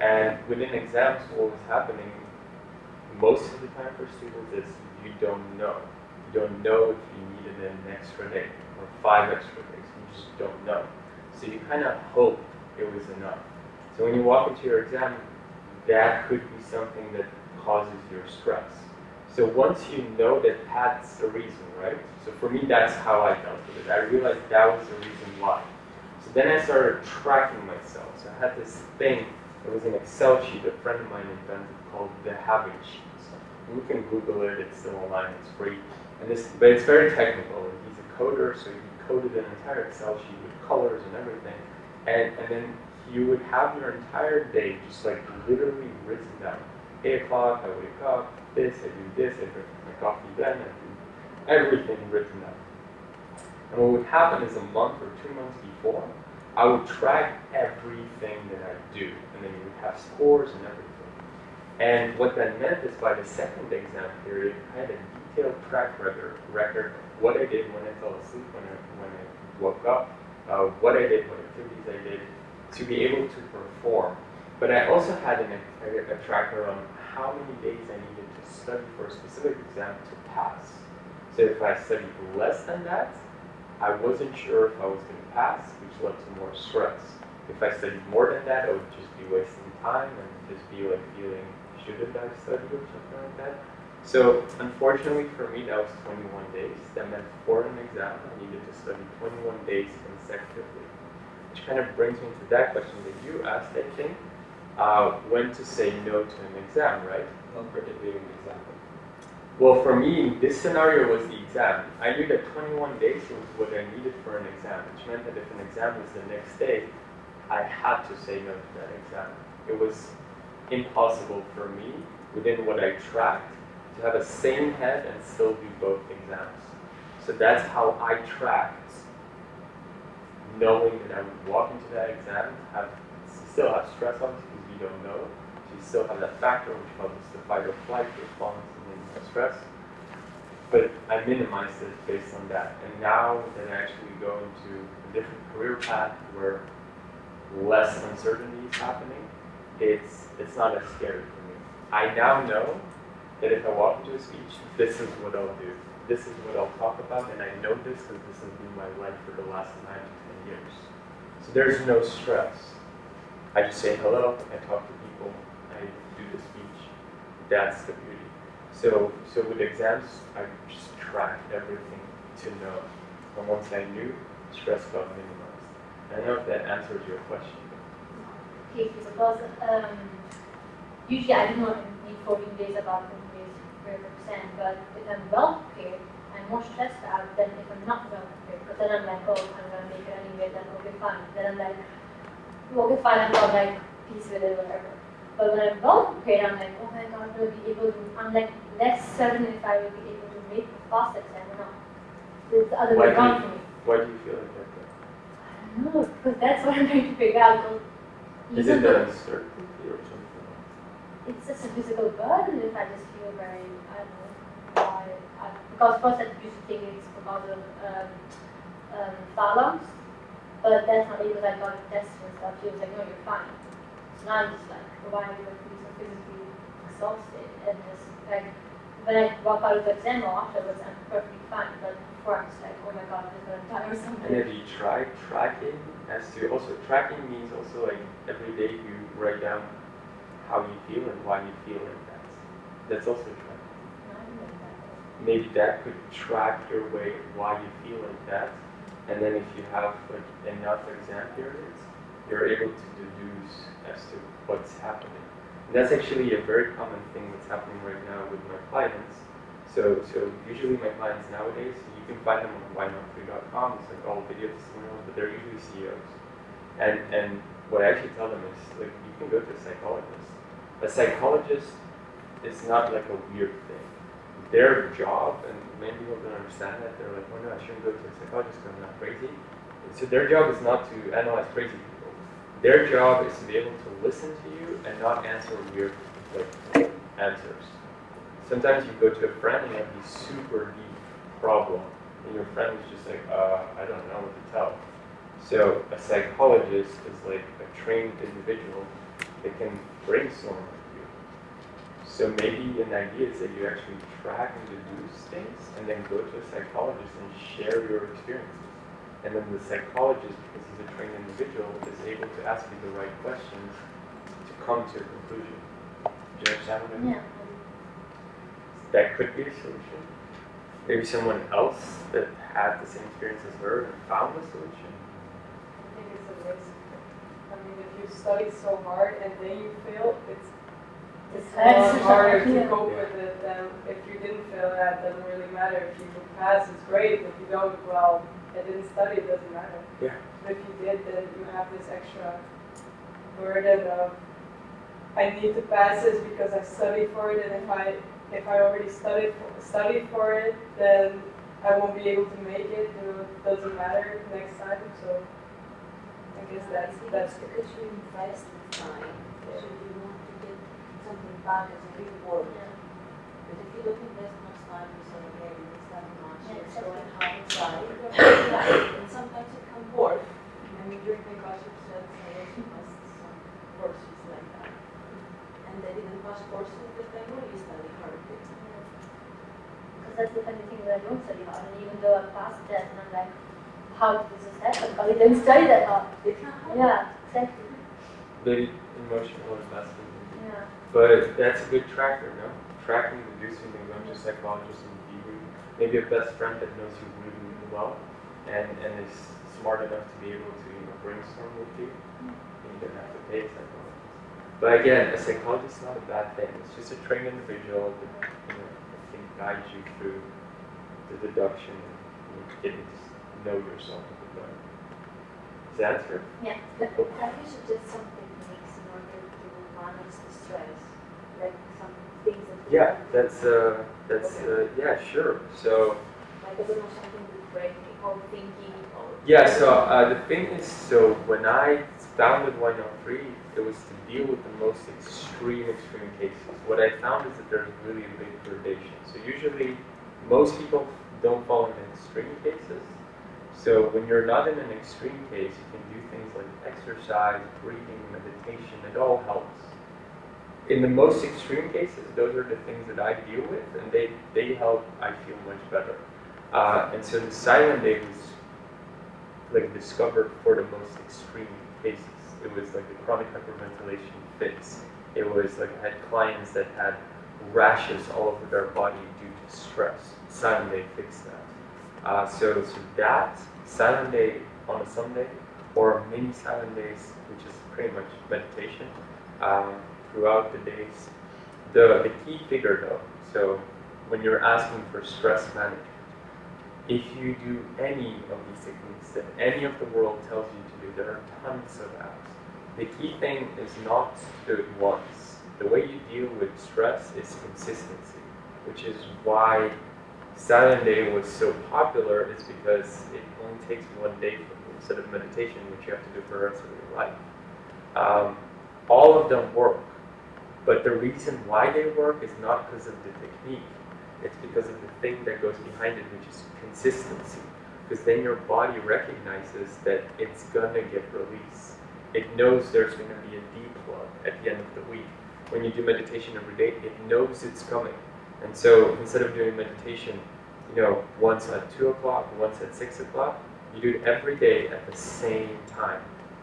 S1: And within exams, what was happening most of the time for students is you don't know. You don't know if you needed an extra day or five extra days. You just don't know. So you kind of hope it was enough. So when you walk into your exam, that could be something that causes your stress. So once you know that that's the reason, right? So for me, that's how I dealt with it. I realized that was the reason why. So then I started tracking myself. So I had this thing, it was an Excel sheet a friend of mine invented called the habit sheet. So you can Google it, it's still online, it's free. And this, but it's very technical. He's a coder, so he coded an entire Excel sheet with colors and everything. And, and then you would have your entire day just like literally written down. 8 o'clock, I wake up, this, I do this, I drink my coffee then, I do everything written down. And what would happen is a month or two months before, I would track everything that I do, and then you would have scores and everything. And what that meant is by the second exam period, I had a detailed track record, record what I did when I fell asleep, when I, when I woke up, uh, what I did, what activities I did, to be able to perform. But I also had an, a, a tracker on how many days I needed to study for a specific exam to pass. So if I studied less than that, I wasn't sure if I was going to pass, which led to more stress. If I studied more than that, I would just be wasting time and just be like feeling, shouldn't I study or something like that? So unfortunately for me, that was 21 days. That meant for an exam, I needed to study 21 days consecutively. Which kind of brings me to that question that you asked, I think, uh, when to say no to an exam, right?
S4: Not particularly an example.
S1: Well, for me, this scenario was the exam. I knew that 21 days was what I needed for an exam, which meant that if an exam was the next day, I had to say no to that exam. It was impossible for me, within what I tracked, to have a sane head and still do both exams. So that's how I tracked, knowing that I would walk into that exam, have still have stress on you don't know. So you still have that factor which causes the fight or flight response and then the stress. But I minimized it based on that. And now that I actually go into a different career path where less uncertainty is happening, it's it's not as scary for me. I now know that if I walk into a speech, this is what I'll do. This is what I'll talk about, and I know this because this has been my life for the last nine to ten years. So there's no stress. I just say hello, I talk to people, I do the speech. That's the beauty. So, so with exams, I just tracked everything to know. And once I knew, stress got minimized. I don't know if that answers your question.
S3: Okay, so um, usually I do not need 14 days about 14 days but if I'm well prepared, I'm more stressed out than if I'm not well prepared, because then I'm like, oh, I'm gonna make it anyway, then okay, fine. Then I'm like, okay, fine, I'm not like peace with it, or whatever. But when I'm well prepared, I'm like, oh my god, will be able to, I'm like less certain if I will be able to make the fast exam or not. It's the other
S1: Why
S3: way
S1: do
S3: around for me.
S1: Why do you feel like that? though?
S3: I don't know, because that's what I'm trying to figure out. 'cause
S1: Is it the uncertainty or something?
S3: it's just a physical burden if I just feel very, I don't know, why, I, because first I used to think it's because of um, um, phalanx, but that's not because I oh, got tests and stuff. She was like, no, you're fine. So now I'm just like, why do I feel so physically exhausted? And just like, when I walk out of the exam or afterwards, I'm perfectly fine, but before I'm just like, oh my god, I'm gonna die or
S1: And
S3: something.
S1: have you tried tracking as to also tracking means also like every day you write down how you feel and why you feel like that. That's also tracking.
S3: No, I don't like that.
S1: Maybe that could track your way why you feel like that. And then if you have like enough exam periods, you're able to deduce as to what's happening. And that's actually a very common thing that's happening right now with my clients. So, so usually my clients nowadays, you can find them on whynotfree.com. It's like all video testimonials, but they're usually CEOs. And and what I actually tell them is like you can go to a psychologist. A psychologist is not like a weird thing. Their job, and many people don't understand that, they're like, oh no, I shouldn't go to a psychologist because I'm not crazy. So their job is not to analyze crazy people. Their job is to be able to listen to you and not answer weird like, answers. Sometimes you go to a friend and you have this super deep problem, and your friend is just like, uh, I don't know what to tell. So a psychologist is like a trained individual that can brainstorm. So maybe an idea is that you actually track and deduce things and then go to a psychologist and share your experiences. And then the psychologist, because he's a trained individual, is able to ask you the right questions to come to a conclusion. Do you understand what I mean?
S3: Yeah.
S1: That could be a solution. Maybe someone else that had the same experience as her and found the solution.
S2: I think it's a risk. I mean, if you study so hard and then you fail, it's, it's a lot harder to
S3: Yeah.
S2: cope with it than if you didn't fail, that doesn't really matter. If you pass, it's great. If you don't, well, I didn't study, it doesn't matter.
S1: Yeah.
S2: But if you did, then you have this extra burden of, I need to pass this because I studied for it, and if I, if I already studied, for- studied for it, then I won't be able to make it, you know, it doesn't matter next time, so I guess that's, that's,
S8: because you invest the time, so you want to get something back as a reward. But if you don't this much time, you say, okay, you didn't study much,
S3: Yeah, exactly.
S8: and have inside, and sometimes it can work. I mean, during my graduate studies, I also passed some courses like that. And they didn't pass courses because they really study hard.
S3: Because that's the funny thing that I don't study hard, and even though I passed that, and I'm like, how did this happen? Because I didn't study that hard. Yeah, exactly.
S1: The emotional investment.
S3: Yeah.
S1: But that's a good tracker, no? Tracking, deducing, and going to a psychologist and debriefing. Maybe a best friend that knows you really, really well and, and is smart enough to be able to, you know, brainstorm with you. And you don't have to pay a psychologist. But again, a psychologist is not a bad thing. It's just a trained individual that, you know, that can guide you through the deduction and you know, getting to know yourself a bit better. Does that answer?
S3: Yeah.
S8: Have you suggest some techniques in order to manage the stress? Like some things that
S1: Yeah, that's, uh, that's, uh, yeah, sure. So,
S8: Like, I don't know, something with breathing or thinking or.
S1: Yeah, so uh, the thing is, so when I Not Free, it was to deal with the most extreme, extreme cases. What I found is that there's really a big gradation. So usually, most people don't fall into extreme cases. So when you're not in an extreme case, you can do things like exercise, breathing, meditation. It all helps. In the most extreme cases, those are the things that I deal with, and they, they help. I feel much better. Uh, and so the silent day was like discovered for the most extreme cases. It was like the chronic hyperventilation fits. It was like I had clients that had rashes all over their body due to stress. Silent day fixed that. Uh, so, so that silent day on a Sunday or mini silent days, which is pretty much meditation um, throughout the days. The, the key figure though, so when you're asking for stress management, if you do any of these techniques that any of the world tells you to do, there are tons of apps. The key thing is not to do it once. The way you deal with stress is consistency, which is why Silent Day was so popular is because it only takes one day instead of meditation, which you have to do for the rest of your life. Um, all of them work, but the reason why they work is not because of the technique. It's because of the thing that goes behind it, which is consistency. Because then your body recognizes that it's gonna get released. It knows there's gonna be a deep plug at the end of the week. When you do meditation every day, it knows it's coming. And so instead of doing meditation, you know, once at two o'clock, once at six o'clock, you do it every day at the same time.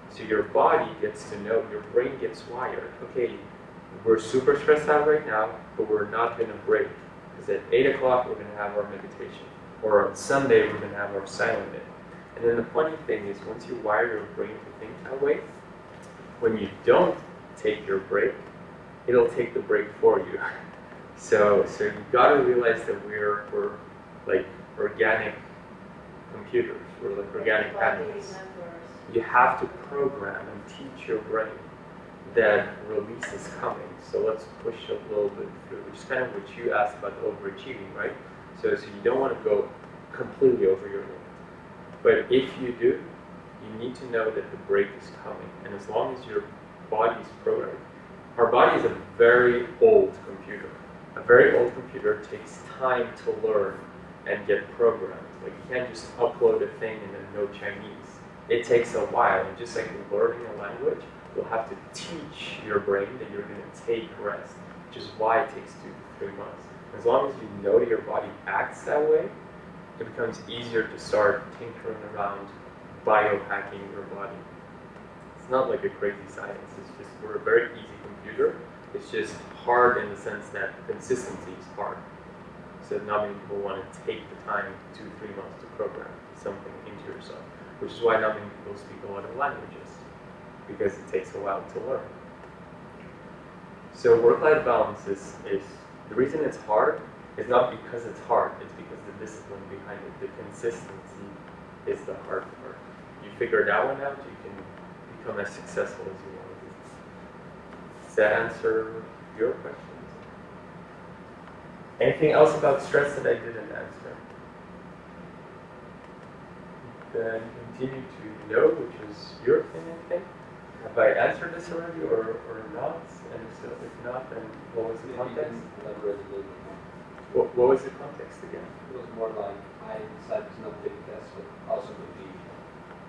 S1: So your body gets to know, your brain gets wired. Okay, we're super stressed out right now, but we're not gonna break. Because at 8 o'clock, we're going to have our meditation. Or on Sunday, we're going to have our silent day. And then the funny thing is, once you wire your brain to think that way, when you don't take your break, it'll take the break for you. So, so you got to realize that we're, we're like organic computers. We're like organic patterns. You have to program and teach your brain that release is coming. So let's push a little bit through, which is kind of what you asked about overachieving, right? So, so you don't want to go completely over your limit. But if you do, you need to know that the break is coming. And as long as your body is programmed, our body is a very old computer. A very old computer takes time to learn and get programmed. Like you can't just upload a thing and then know Chinese. it takes a while. And just like learning a language, you'll have to teach your brain that you're going to take rest, which is why it takes two to three months. As long as you know your body acts that way, it becomes easier to start tinkering around biohacking your body. It's not like a crazy science. It's just we're a very easy computer. It's just hard in the sense that consistency is hard. So not many people want to take the time two, three months to program something into yourself, which is why not many people speak a lot of languages, because it takes a while to learn. So work-life balance is, is the reason it's hard is not because it's hard, it's because the discipline behind it, the consistency is the hard part. You figure that one out, you can become as successful as you want to be. Does that answer your questions? Anything else about stress that I didn't answer? Then continue to know, which is your opinion, I think. Have I answered this already or, or not? And so if not, then what was the context?
S4: can elaborate a little bit more.
S1: What, what was the context again?
S4: It was more like, I decided to not take a test, but also could be,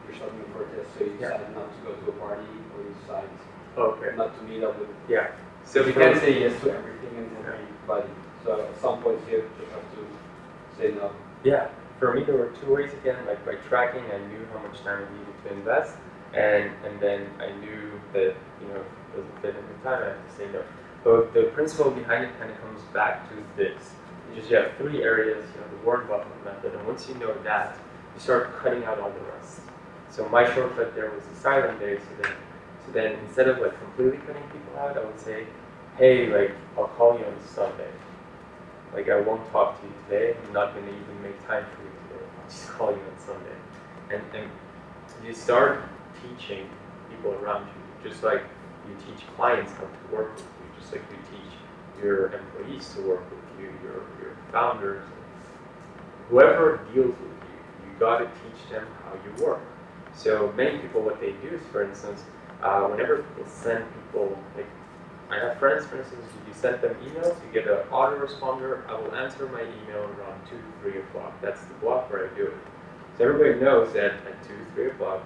S4: you're studying for a test, so you
S1: Yeah.
S4: decide not to go to a party, or you decide
S1: Okay.
S4: not to meet up with.
S1: Yeah. So
S4: you can't say yes to everything and everybody, so at some point you just have to say no.
S1: Yeah, for me there were two ways again. Like by tracking, I knew how much time I needed to invest, and and then I knew that you know it doesn't fit in the time, I have to say no. But the principle behind it kind of comes back to this: you just have three areas, you know, the word buffer method, and once you know that, you start cutting out all the rest. So my shortcut there was the silent day. So then, so then instead of like completely cutting people out, I would say, hey, like I'll call you on Sunday. Like I won't talk to you today. I'm not going to even make time for you today. I'll just call you on Sunday. And and you start teaching people around you, just like you teach clients how to work with you, just like you teach your employees to work with you, your your founders, whoever deals with you. You got to teach them how you work. So many people, what they do is, for instance, uh, whenever people send people like I have friends, for instance, you send them emails, you get an autoresponder, I will answer my email around 2, 3 o'clock. That's the block where I do it. So everybody knows that at 2, 3 o'clock,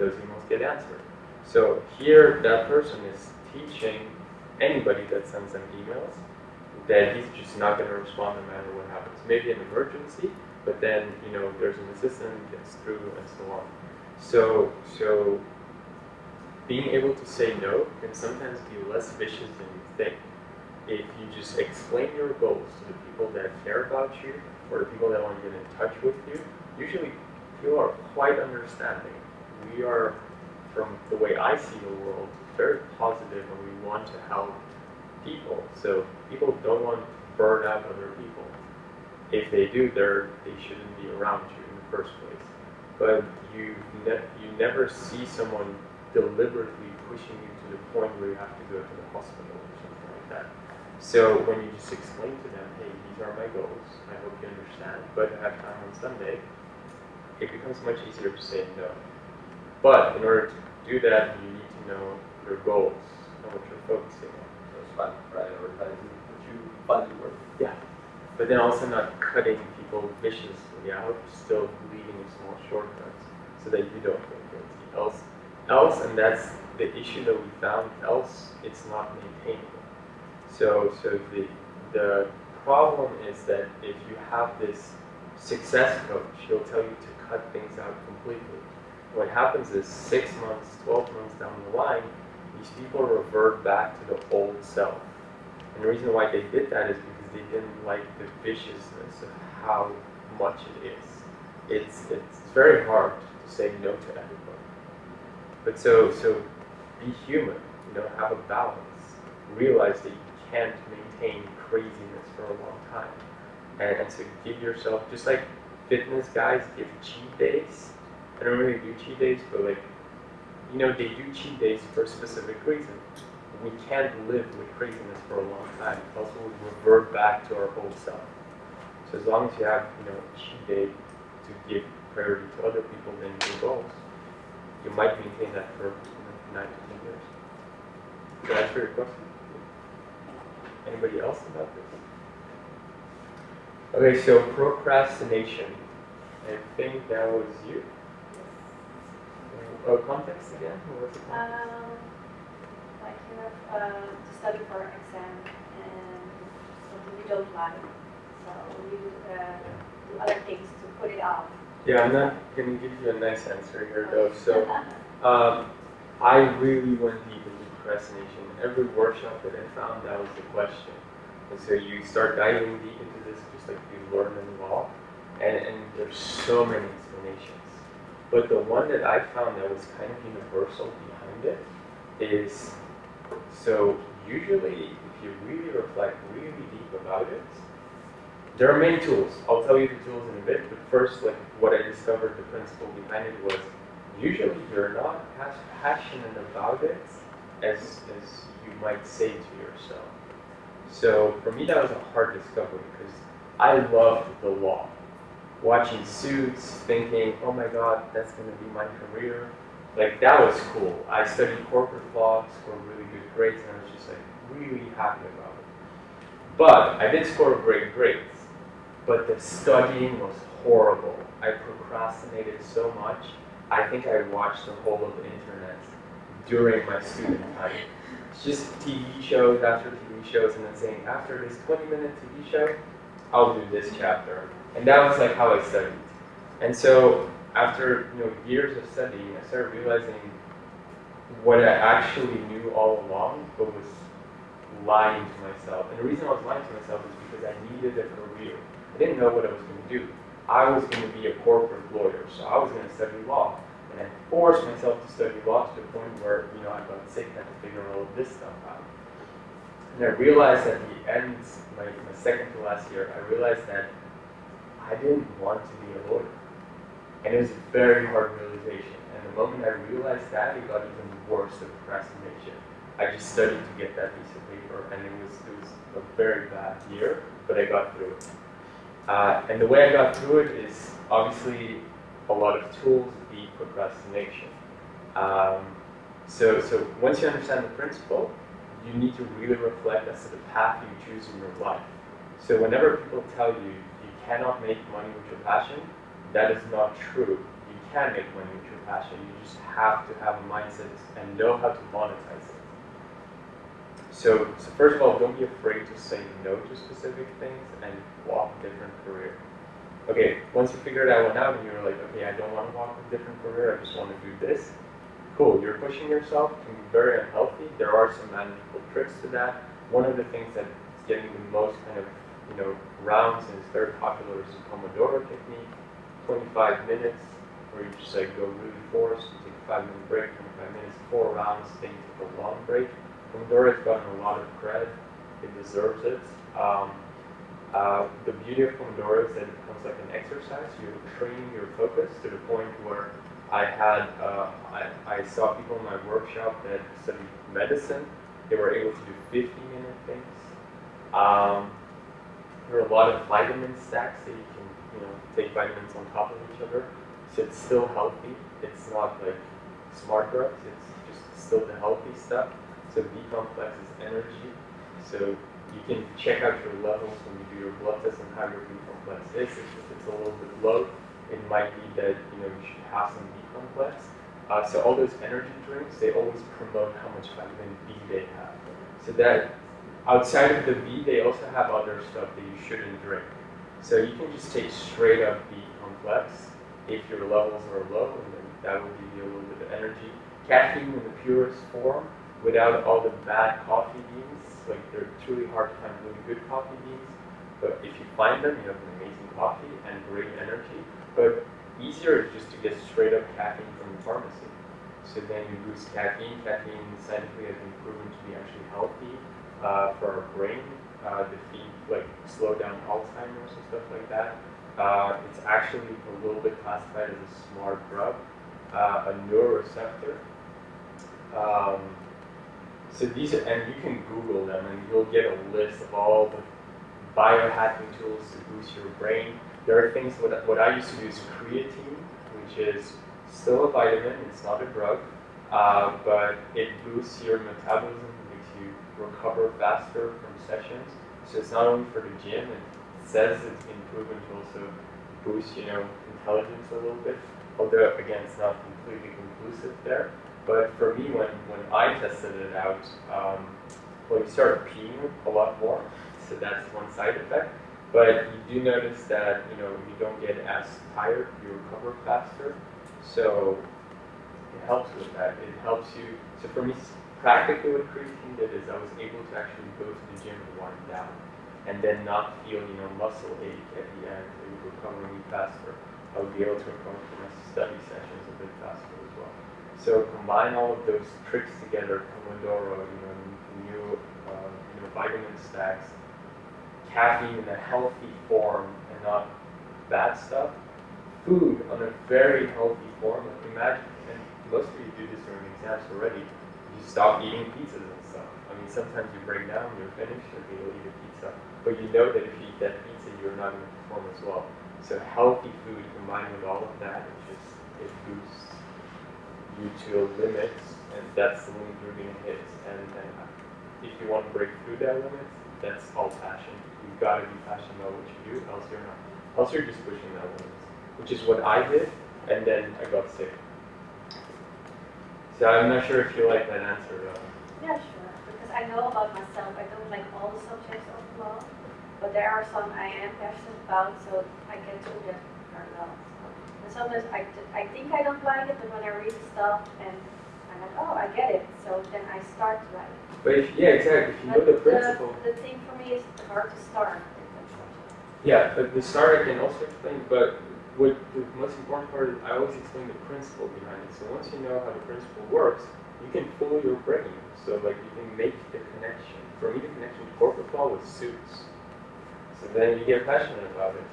S1: those emails get answered. So here, that person is teaching anybody that sends them emails that he's just not going to respond no matter what happens. Maybe an emergency, but then, you know, there's an assistant, gets through, and so on. So, so being able to say no can sometimes be less vicious than you think. If you just explain your goals to the people that care about you or the people that want to get in touch with you, usually people are quite understanding. We are, from the way I see the world, very positive and we want to help people. So people don't want to burn out other people. If they do, they're, they shouldn't be around you in the first place. But you, ne- you never see someone deliberately pushing you to the point where you have to go to the hospital or something like that. So when you just explain to them, hey, these are my goals, I hope you understand, but I have time on Sunday, it becomes much easier to say no. But in order to do that, you need to know your goals and what you're focusing on.
S4: So it's fine, prioritizing what you find work.
S1: Yeah. But then also not cutting people viciously out, still leaving small shortcuts so that you don't feel guilty. Else else, and that's the issue that we found, else it's not maintainable. So, so the, the problem is that if you have this success coach, he'll tell you to cut things out completely. What happens is six months, 12 months down the line, these people revert back to the old self. And the reason why they did that is because they didn't like the viciousness of how much it is. It's, it's very hard to say no to everybody. But so, so be human, you know, have a balance. Realize that you can't maintain craziness for a long time. And, and so give yourself, just like fitness guys give cheat days. I don't really do cheat days, but like, you know, they do cheat days for a specific reason. We can't live with craziness for a long time, else we'll revert back to our old self. So as long as you have, you know, cheat day to give priority to other people than your goals, you might maintain that for you know, nine to ten years. Did I answer your question? Anybody else about this? Okay, so procrastination. I think that was you. Uh, context again? What was it called?
S5: Um, like you have uh, to study for an exam and something you don't like, so you uh, do other things to put it off.
S1: Yeah, I'm not gonna give you a nice answer here though. So, um, I really went deep into procrastination. Every workshop that I found, that was the question. And so you start diving deep into this, just like you learn in law, and, and there's so many explanations. But the one that I found that was kind of universal behind it is, so usually if you really reflect really deep about it, there are many tools. I'll tell you the tools in a bit, but first, like what I discovered, the principle behind it was usually you're not as passionate about it as, as you might say to yourself. So for me, that was a hard discovery because I loved the law. Watching suits, thinking, oh my god, that's going to be my career. Like, that was cool. I studied corporate law, scored really good grades, and I was just like really happy about it. But I did score great grades but the studying was horrible. I procrastinated so much. I think I watched the whole of the internet during my student time. It's just TV shows after TV shows and then saying, after this 20 minute TV show, I'll do this chapter. And that was like how I studied. And so after you know years of studying, I started realizing what I actually knew all along, but was lying to myself. And the reason I was lying to myself is because I needed a career. I didn't know what I was going to do. I was going to be a corporate lawyer, so I was going to study law. And I forced myself to study law to the point where, you know, I got sick and had to figure all of this stuff out. And I realized at the end, my, my second to last year, I realized that I didn't want to be a lawyer. And it was a very hard realization. And the moment I realized that, it got even worse, the procrastination. I just studied to get that piece of paper, and it was, it was a very bad year, but I got through it. Uh, and the way I got through it is obviously a lot of tools beat procrastination. Um, so, so once you understand the principle, you need to really reflect as to the path you choose in your life. So whenever people tell you cannot make money with your passion, that is not true. You can make money with your passion. You just have to have a mindset and know how to monetize it. So, so first of all, don't be afraid to say no to specific things and walk a different career. Okay, once you figure that one out and you're like, okay, I don't want to walk a different career, I just want to do this. Cool, you're pushing yourself, it can be very unhealthy. There are some manageable tricks to that. One of the things that is getting the most kind of, you know, rounds is very popular is the Pomodoro technique. 25 minutes, where you just like go really forced, you take a five minute break, 25 minutes, four rounds, then you take a long break. Pomodoro has gotten a lot of credit. It deserves it. Um, uh, the beauty of Pomodoro is that it becomes like an exercise. You're training your focus to the point where I had, uh, I, I saw people in my workshop that studied medicine. They were able to do 50 minute things. Um, there are a lot of vitamin stacks that you can, you know, take vitamins on top of each other. So it's still healthy. It's not like smart drugs. It's just still the healthy stuff. So B complex is energy. So you can check out your levels when you do your blood test and how your B complex is. If it's a little bit low, it might be that you know you should have some B complex. Uh, so all those energy drinks, they always promote how much vitamin B they have. So that outside of the B, they also have other stuff that you shouldn't drink. So you can just take straight up B complex if your levels are low, and then that will give you a little bit of energy. Caffeine in the purest form, without all the bad coffee beans. Like they're truly hard to find really good coffee beans. But if you find them, you have an amazing coffee and great energy. But easier is just to get straight up caffeine from the pharmacy. So then you boost caffeine. Caffeine scientifically has been proven to be actually healthy uh, for our brain, uh, defeat, like slow down Alzheimer's and stuff like that. Uh, it's actually a little bit classified as a smart drug, uh, a neuroreceptor. Um, so these are, and you can Google them and you'll get a list of all the biohacking tools to boost your brain. There are things, what, what I used to do is creatine, which is still a vitamin, it's not a drug, uh, but it boosts your metabolism, recover faster from sessions. So it's not only for the gym, it says it's been proven to also boost, you know, intelligence a little bit. although again, it's not completely conclusive there. But for me, when, when I tested it out, um, well, you start peeing a lot more, so that's one side effect. But you do notice that you know you don't get as tired, you recover faster. So it helps with that. It helps you. So for me, practically what creatine did is I was able to actually go to the gym and wind down, and then not feel you know muscle ache at the end. It would recover me faster. I would be able to recover from my study sessions a bit faster as well. So combine all of those tricks together, Pomodoro, you know, new uh, you know vitamin stacks, caffeine in a healthy form and not bad stuff. Food on a very healthy form. Imagine, and most of you do this during exams already. Stop eating pizzas and stuff. I mean, sometimes you break down, you're finished, okay, you'll eat a pizza. But you know that if you eat that pizza, you're not going to perform as well. So healthy food combined with all of that, it just it boosts you to a limit, and that's the limit you're going to hit. And, and if you want to break through that limit, that's all passion. You've got to be passionate about what you do, else you're not. Else you're just pushing that limit, which is what I did, and then I got sick. So I'm not sure if you like that answer though.
S5: Yeah, sure, because I know about myself, I don't like all the subjects of law, but there are some I am passionate about, so I get to them parallel. And sometimes I, I think I don't like it, but when I read the stuff and I'm like, oh, I get it, so then I start to like it.
S1: But if, yeah, exactly. If you know the principle,
S5: The thing for me is hard to start with that subject.
S1: yeah, but the start I can also explain. But what the most important part is, I always explain the principle behind it. So once you know how the principle works, you can fool your brain. So like you can make the connection. For me, the connection to corporate law was suits. So then you get passionate about it.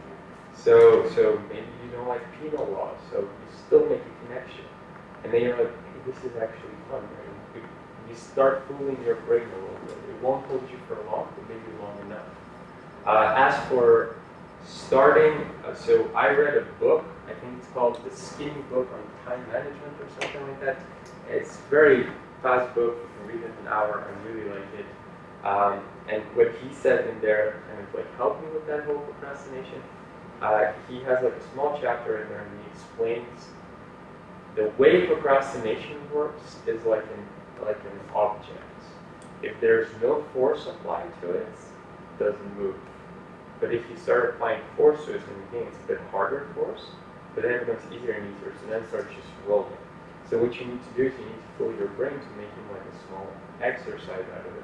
S1: So so maybe you don't like penal law, so you still make a connection, and then you're like, hey, this is actually fun. Right? You, start fooling your brain a little bit. It won't hold you for long, but maybe long enough. Uh, as for starting, uh, so I read a book. I think it's called The Skinny Book on Time Management or something like that. It's very fast book. You can read it in an hour. I really like it. Um, and what he said in there kind of like helped me with that whole procrastination. Uh, he has like a small chapter in there and he explains the way procrastination works is like an like an object. If there's no force applied to it, it doesn't move. But if you start applying force to it the game, it's a bit harder force, but then it becomes easier and easier, so then it starts just rolling. So what you need to do is you need to fill your brain to make making like a small exercise out of it.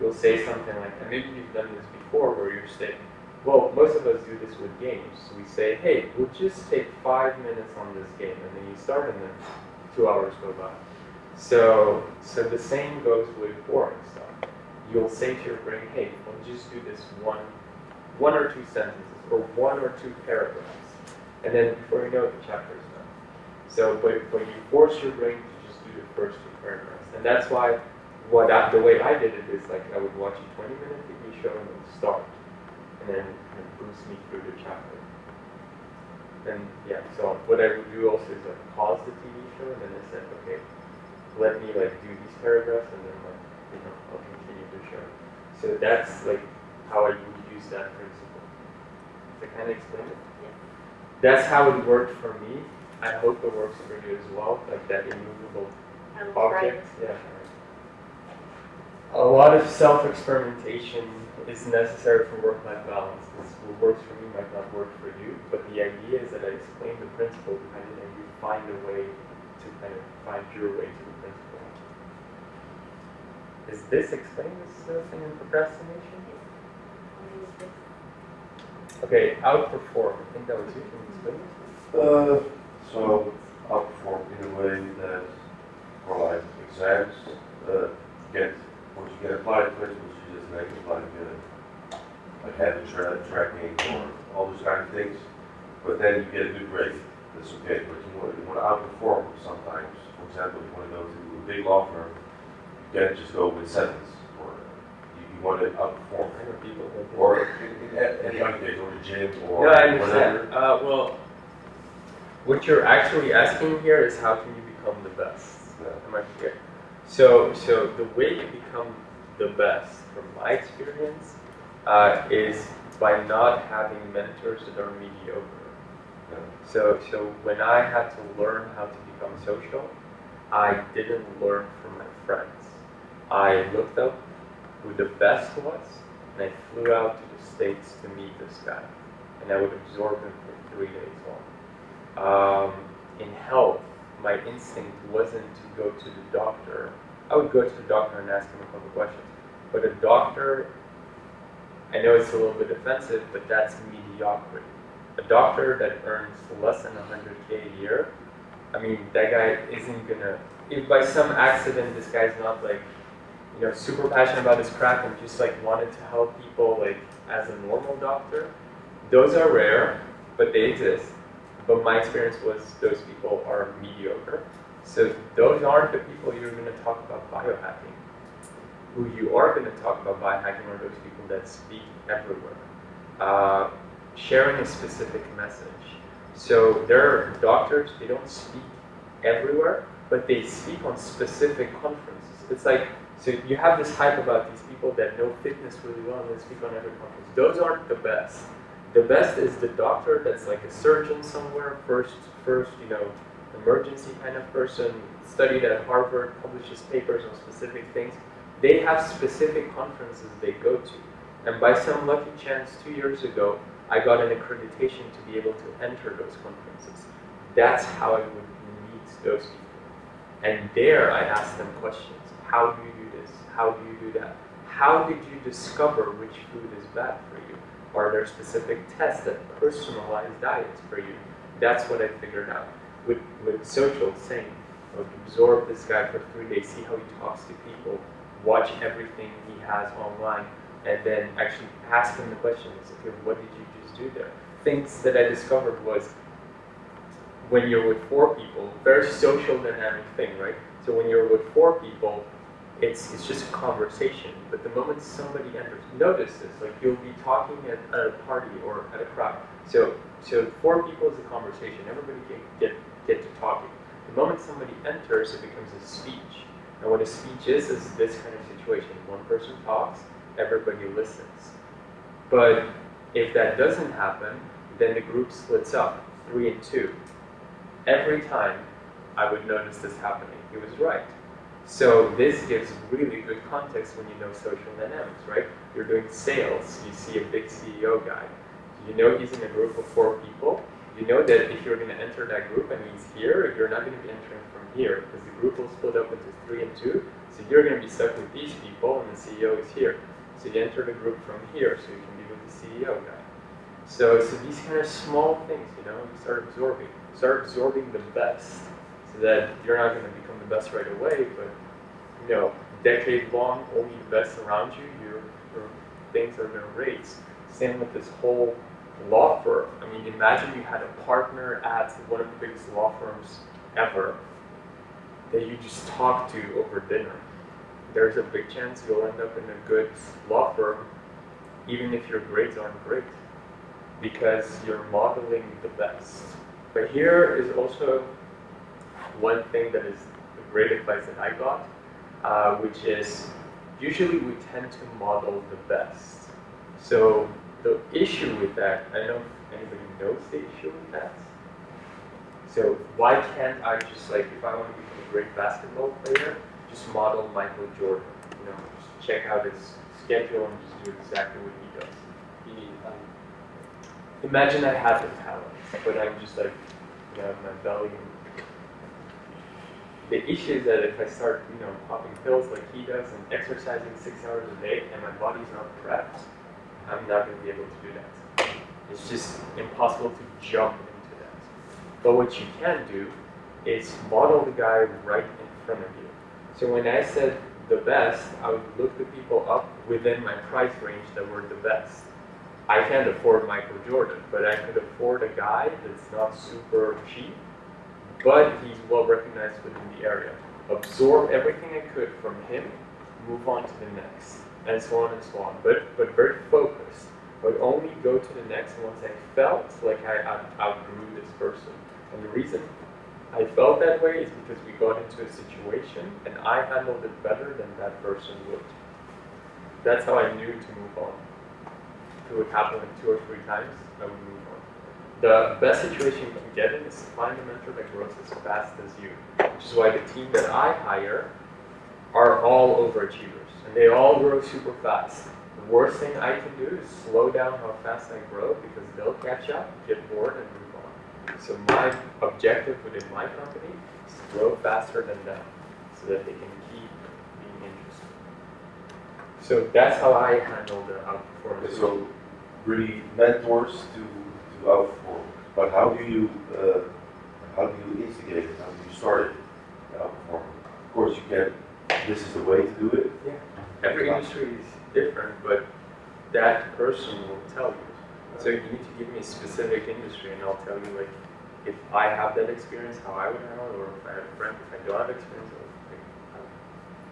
S1: You'll say something like, and maybe you've done this before, where you're saying, well, most of us do this with games. We say, hey, we'll just take five minutes on this game, and then you start, and then two hours go by. So, so the same goes with boring stuff. You'll say to your brain, hey, we'll just do this one, one or two sentences, or one or two paragraphs, and then before you know it, the chapter is done. So, but, but you force your brain to just do the first two paragraphs, and that's why what I, the way I did it is like I would watch a 20 minute TV show and start, and then kind of boost me through the chapter. And yeah, so what I would do also is like pause the TV show and then I said, okay, let me like do these paragraphs and then like you know I'll continue the show. So that's like how I would use that principle. To kind of explain it. Yeah. That's how it worked for me. I hope it works for you as well, like that immovable
S5: I will try
S1: object. Yeah. A lot of self-experimentation is necessary for work-life balance. This what works for me might not work for you, but the idea is that I explain the principle behind it and you find a way to kind of find your way to the principle. Is this explain this uh, thing in procrastination? Okay, outperform. I think that was you. Can you?
S6: Uh, so outperform in a way that for like exams, uh, get, once you get applied principles, you just make it like, uh, like habit tra- tracking or all those kind of things. But then you get a good grade, that's okay, but you want, you want to outperform sometimes. For example, if you want to go to a big law firm, you can't just go with sevens, or you, you want to outperform.
S1: I know people.
S6: Or in, in any other case, or the gym, or
S1: No, I
S6: whatever.
S1: understand. Uh, well, what you're actually asking here is how can you become the best?
S6: Yeah.
S1: Am I clear? So, so the way you become the best, from my experience, uh, is by not having mentors that are mediocre.
S6: Yeah.
S1: So, so when I had to learn how to become social, I didn't learn from my friends. I looked up who the best was, and I flew out to the States to meet this guy. And I would absorb him for three days long. Um, in health, my instinct wasn't to go to the doctor. I would go to the doctor and ask him a couple questions. But a doctor, I know it's a little bit offensive, but that's mediocrity. A doctor that earns less than 100k a year, I mean, that guy isn't gonna, if by some accident this guy's not like, you know, super passionate about his craft and just like wanted to help people like as a normal doctor, those are rare, but they exist. But my experience was those people are mediocre. So those aren't the people you're going to talk about biohacking. Who you are going to talk about biohacking are those people that speak everywhere, uh, sharing a specific message. So there are doctors, they don't speak everywhere, but they speak on specific conferences. It's like, so you have this hype about these people that know fitness really well and they speak on every conference. Those aren't the best. The best is the doctor that's like a surgeon somewhere, first, first, you know, emergency kind of person, studied at Harvard, publishes papers on specific things. They have specific conferences they go to. And by some lucky chance, two years ago, I got an accreditation to be able to enter those conferences. That's how I would meet those people. And there I asked them questions. How do you? How do you do that? How did you discover which food is bad for you? Are there specific tests that personalize diets for you? That's what I figured out. With, with social, same. Absorb this guy for three days, see how he talks to people, watch everything he has online, and then actually ask him the questions. Okay, what did you just do there? Things that I discovered was when you're with four people, very social dynamic thing, right? So when you're with four people, it's, it's just a conversation. But the moment somebody enters, notice this, like you'll be talking at, at a party or at a crowd. So, so four people is a conversation. Everybody can get, get to talking. The moment somebody enters, it becomes a speech. And what a speech is, is this kind of situation. One person talks, everybody listens. But if that doesn't happen, then the group splits up, three and two. Every time I would notice this happening, he was right. So this gives really good context when you know social dynamics, right? You're doing sales, you see a big CEO guy. You know he's in a group of four people. You know that if you're going to enter that group and he's here, you're not going to be entering from here because the group will split up into three and two. So you're going to be stuck with these people and the CEO is here. So you enter the group from here so you can be with the CEO guy. So, so these kind of small things, you know, you start absorbing. Start absorbing the best so that you're not going to become the best right away, but you know, decade long, only the best around you, your, your things are going to raise. Same with this whole law firm. I mean, imagine you had a partner at one of the biggest law firms ever that you just talk to over dinner. There's a big chance you'll end up in a good law firm, even if your grades aren't great, because you're modeling the best. But here is also one thing that is great advice that I got, uh, which is usually we tend to model the best. So the issue with that, I don't know if anybody knows the issue with that. So why can't I just like, if I want to become a great basketball player, just model Michael Jordan? You know, just check out his schedule and just do exactly what he does.
S4: Need time.
S1: Imagine I had the talent, but I'm just like, you know, my belly. The issue is that if I start, you know, popping pills like he does and exercising six hours a day and my body's not prepped, I'm not going to be able to do that. It's just impossible to jump into that. But what you can do is model the guy right in front of you. So when I said the best, I would look the people up within my price range that were the best. I can't afford Michael Jordan, but I could afford a guy that's not super cheap, but he's well recognized within the area. Absorb everything I could from him, move on to the next, and so on and so on. But but very focused. But only go to the next once I felt like I out- outgrew this person. And the reason I felt that way is because we got into a situation and I handled it better than that person would. That's how I knew to move on. It would happen like two or three times, I would move. The best situation you can get in is to find a mentor that grows as fast as you, which is why the team that I hire are all overachievers, and they all grow super fast. The worst thing I can do is slow down how fast I grow because they'll catch up, get bored, and move on. So my objective within my company is to grow faster than them, so that they can keep being interested. So that's how I handle the outperformance.
S6: So really mentors to, to outperform, but how do you, uh, how do you instigate it, how do you start it, the outperforming? Of course, you can, this is the way to do it, Yeah.
S1: Every industry is different, but that person will tell you. So you need to give me a specific industry, and I'll tell you like if I have that experience, how I would handle it, or if I have a friend, if I don't have experience,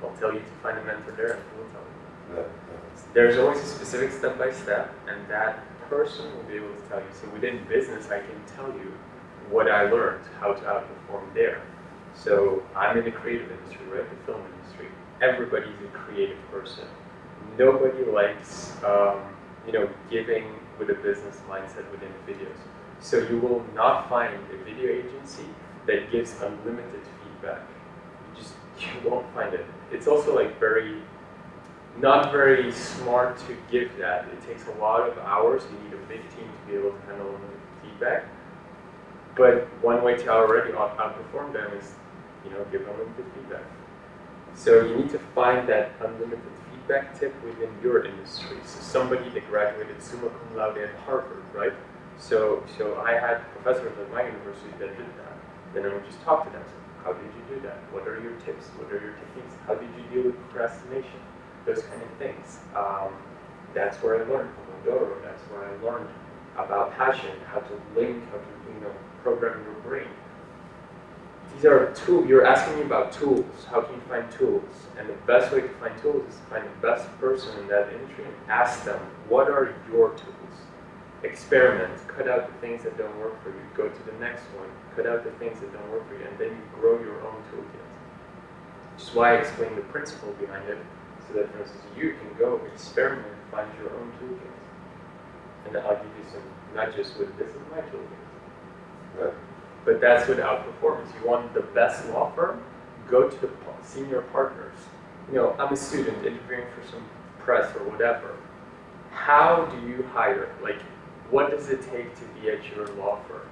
S1: I'll, I'll tell you to find a mentor there, and he will tell you.
S6: that, uh,
S1: There's always a specific step by step, and that person will be able to tell you. So within business, I can tell you what I learned, how to outperform there. So I'm in the creative industry, right? The film industry. Everybody's a creative person. Nobody likes, um, you know, giving with a business mindset within videos. So you will not find a video agency that gives unlimited feedback. You just you won't find it. It's also like very not very smart to give that. It takes a lot of hours. You need a big team to be able to handle the feedback. But one way to already outperform them is, you know, give unlimited feedback. So you need to find that unlimited feedback tip within your industry. So somebody that graduated summa cum laude at Harvard, right? So, so I had professors at my university that did that. Then I would just talk to them. How did you do that? What are your tips? What are your techniques? How did you deal with procrastination? Those kind of things. Um, that's where I learned from Pomodoro. That's where I learned about passion, how to link, how to you know program your brain. These are tools. You're asking me about tools. How can you find tools? And the best way to find tools is to find the best person in that industry and ask them, what are your tools? Experiment. Cut out the things that don't work for you. Go to the next one. Cut out the things that don't work for you, and then you grow your own toolkit. Which is why I explain the principle behind it so that, for instance, you can go experiment and find your own toolkit. And I'll give you some, not just with this is my toolkit.
S6: Right.
S1: But that's what outperformance. You want the best law firm, go to the senior partners. You know, I'm a student interviewing for some press or whatever. How do you hire? Like, what does it take to be at your law firm?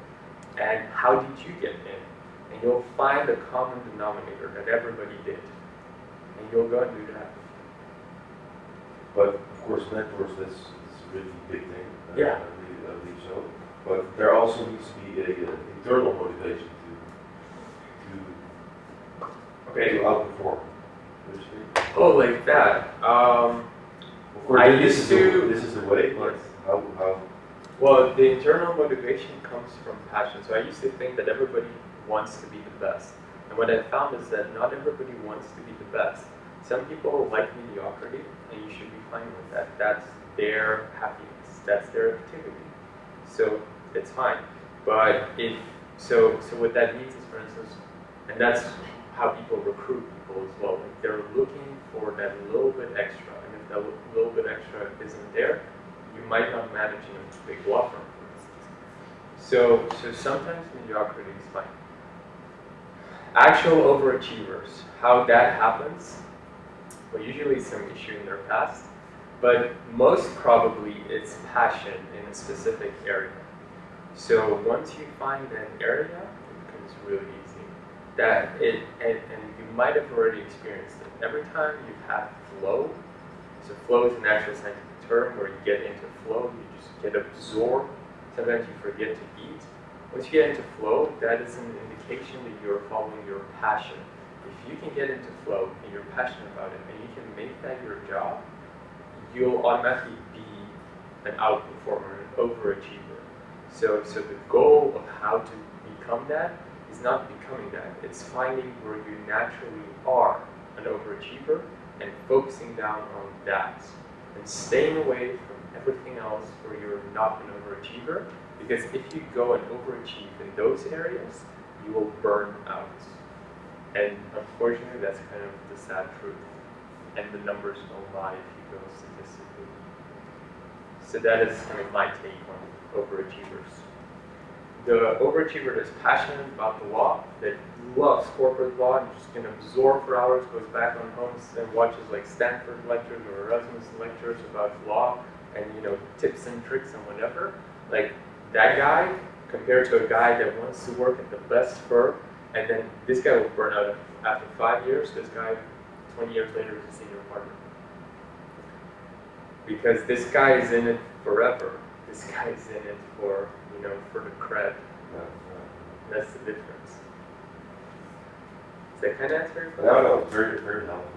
S1: And how did you get in? And you'll find a common denominator that everybody did. And you'll go and do that.
S6: But of course, mentors, that's, that's a really big thing. uh,
S1: Yeah.
S6: I believe, so. But there also needs to be a, uh internal motivation to, to,
S1: Okay.
S6: to outperform.
S1: Oh, like that. Um,
S6: Of course,
S1: I
S6: this
S1: used
S6: is the-
S1: to-
S6: This is the way, but
S1: Yes.
S6: how, how,
S1: well, the internal motivation comes from passion. So I used to think that everybody wants to be the best. And what I found is that not everybody wants to be the best. Some people like mediocrity, and you should be fine with that. That's their happiness. That's their activity. So it's fine. But if so, so what that means is, for instance, and that's how people recruit people as well. Like they're looking for that little bit extra, and if that little bit extra isn't there, you might not manage in a big law firm, for instance. So, so sometimes mediocrity is fine. Actual overachievers, how that happens, well, usually some issue in their past, but most probably it's passion in a specific area. So once you find an area, it becomes really easy. That it and, and you might have already experienced it. Every time you've had flow, so flow is an actual scientific term where you get into flow, you just get absorbed. Sometimes you forget to eat. Once you get into flow, that is an indication that you're following your passion. If you can get into flow and you're passionate about it make that your job, you'll automatically be an outperformer, an overachiever. So, so the goal of how to become that is not becoming that. It's finding where you naturally are an overachiever and focusing down on that and staying away from everything else where you're not an overachiever. Because if you go and overachieve in those areas, you will burn out. And unfortunately, that's kind of the sad truth. And the numbers don't lie if you go statistically. So that is kind of my take on overachievers. the overachiever that's passionate about the law, that loves corporate law and just can absorb for hours, goes back on homes and watches like Stanford lectures or Erasmus lectures about law and you know tips and tricks and whatever. Like that guy compared to a guy that wants to work at the best firm and then this guy will burn out after five years. This guy, 20 years later, is a senior partner. Because this guy is in it forever. This guy is in it for, you know, for the cred.
S6: Yeah,
S1: That's the difference. Does that kind of answer your question?
S6: No, no, very, very helpful.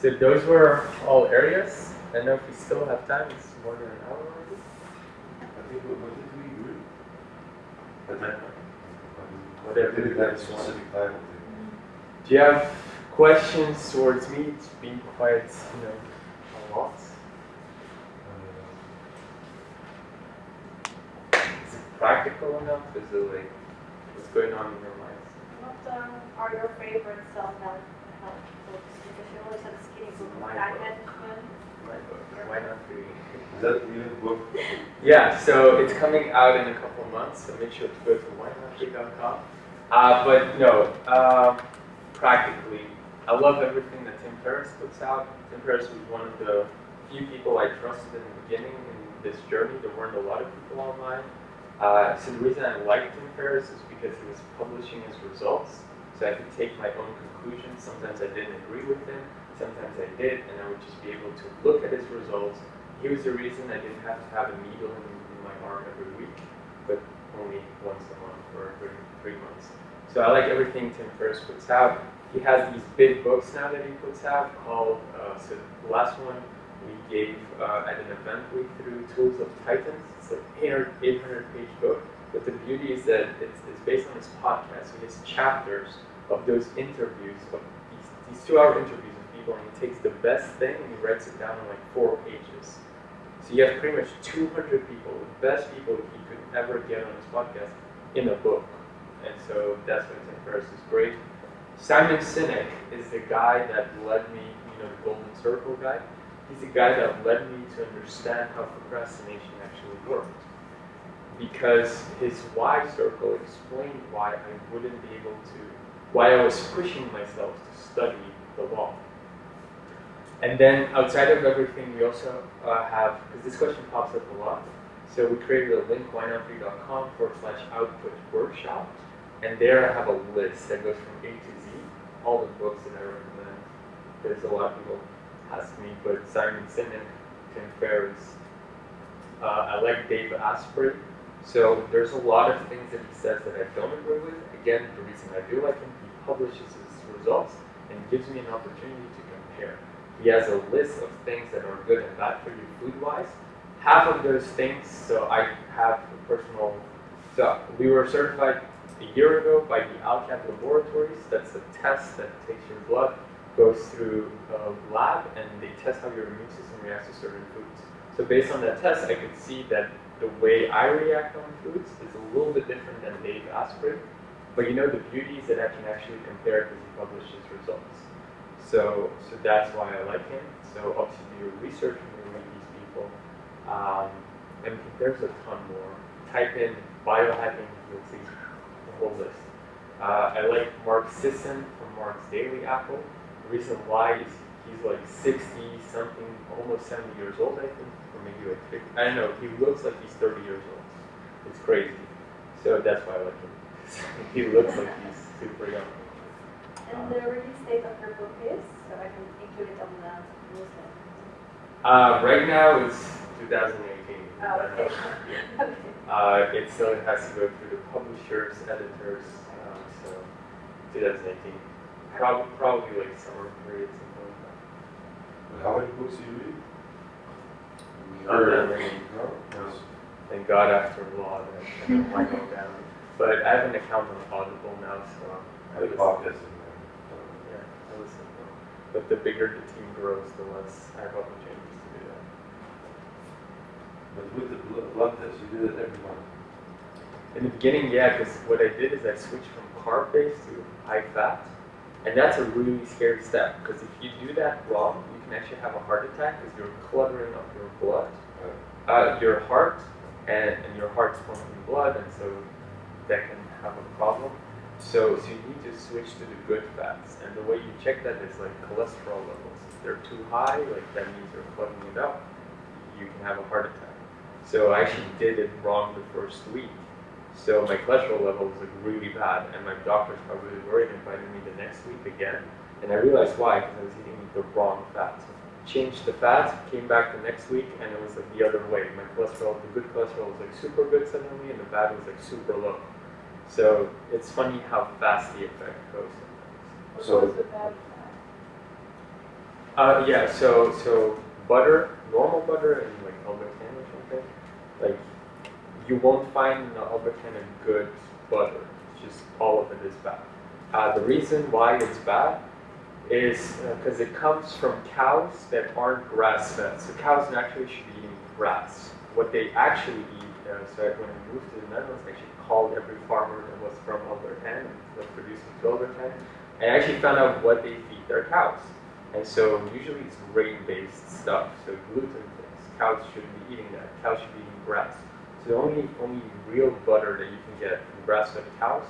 S1: So those were all areas. I know if we still have time, it's more than an hour already.
S6: I think, what, what did we agree? But
S1: I
S6: then,
S1: don't know.
S6: whatever,
S1: Whatever
S6: did
S1: you
S6: have a specific time? I think.
S1: Do you have questions towards me? It's been quite, you know, a lot. Is it practical enough? Is it like, what's going on in your minds?
S5: What um, are your favorite self-help books? Because you always have a skinny book
S1: My
S5: time
S1: book.
S5: management.
S1: My book. Why Not Free?
S6: Is that really the book?
S1: Yeah, so it's coming out in a couple of months, so make sure to go to whynotfree.com. Uh, but no, um, practically, I love everything that Tim Ferriss puts out. Tim Ferriss was one of the few people I trusted in the beginning in this journey. There weren't a lot of people online. Uh, so the reason I liked Tim Ferriss is because he was publishing his results, so I could take my own conclusions. Sometimes I didn't agree with him, sometimes I did, and I would just be able to look at his results. He was the reason I didn't have to have a needle in, in my arm every week, but only once a month or every three months. So I like everything Tim Ferriss puts out. He has these big books now that he puts out called, uh, so the last one we gave uh, at an event we threw Tools of Titans. It's like 800, 800 page book. But the beauty is that it's, it's based on his podcast. So his chapters of those interviews, of these, these two hour interviews with people, and he takes the best thing and he writes it down in like four pages. So you have pretty much 200 people, the best people he could ever get on his podcast, in a book. And so that's why Tim Ferriss is great. Simon Sinek is the guy that led me, you know, the Golden Circle guy. He's the guy that led me to understand how procrastination actually worked. Because his why circle explained why I wouldn't be able to, why I was pushing myself to study the law. And then outside of everything, we also uh, have, because this question pops up a lot, so we created a link, whynotfree.com forward slash output workshop. And there I have a list that goes from A to all the books that I recommend. There's a lot of people ask me, but Simon Sinek, Tim Ferriss, uh, I like Dave Asprey. So there's a lot of things that he says that I don't agree with. Again, the reason I do like him, he publishes his results and gives me an opportunity to compare. He has a list of things that are good and bad for you food-wise. Half of those things, so I have a personal, so we were certified a year ago by the Alcat Laboratories. That's a test that takes your blood, goes through a lab, and they test how your immune system reacts to certain foods. So based on that test, I could see that the way I react on foods is a little bit different than Dave Asprey. But you know, the beauty is that I can actually compare because he published his results. So, so that's why I like him. So obviously do research when you these people. Um, and there's a ton more. Type in biohacking, you'll see whole list. Uh, I like Mark Sisson from Mark's Daily Apple. The reason why is he's like 60 something, almost 70 years old, I think, or maybe like 50. I don't know. He looks like he's 30 years old. It's crazy. So that's why I like him. he looks like he's super young.
S5: And the release date of your book is, so I can include it on the newsletter.
S1: Uh, right now it's 2018.
S5: Oh, okay. Okay.
S1: Uh, it still has to go through the publishers, editors, um, so 2018. Prob- probably like summer period, something like that.
S6: But How many books do you read?
S1: Not that many.
S6: No?
S1: Thank God after law that I don't want to go down. But I have an account on Audible now, so I
S6: The
S1: listen.
S6: podcast
S1: Yeah, I listen. But the bigger the team grows, the less I have opportunities to do that.
S6: But with the blo- blood test, you do it every month.
S1: In the beginning, yeah, because what I did is I switched from carb based to high fat. And that's a really scary step because if you do that wrong, you can actually have a heart attack because you're cluttering up your blood, uh, your heart, and, and your heart's pumping blood, and so that can have a problem. So, so you need to switch to the good fats, and the way you check that is like cholesterol levels. If they're too high, like that means you're plugging it up, you can have a heart attack. So I actually did it wrong the first week. So my cholesterol level was like really bad, and my doctors really worried and invited me the next week again. And I realized why, because I was eating the wrong fats. Changed the fat, came back the next week, and it was like the other way. My cholesterol, the good cholesterol was like super good suddenly, and the bad was like super low. So it's funny how fast the effect goes.
S2: What
S6: So-
S2: was the bad
S1: Uh, yeah, so so butter, normal butter, and like something, like you won't find in the Albert Heijn a good butter. It's just all of it is bad. Uh, the reason why it's bad is because it comes from cows that aren't grass fed. So cows naturally should be eating grass. What they actually eat, uh, so when I moved to the Netherlands, I actually called every farmer that was from Albert Heijn and was producing to Albert Heijn, and I actually found out what they feed their cows. And so usually it's grain-based stuff, so gluten things. Cows shouldn't be eating that. Cows should be grass. So the only only real butter that you can get from grass-fed cows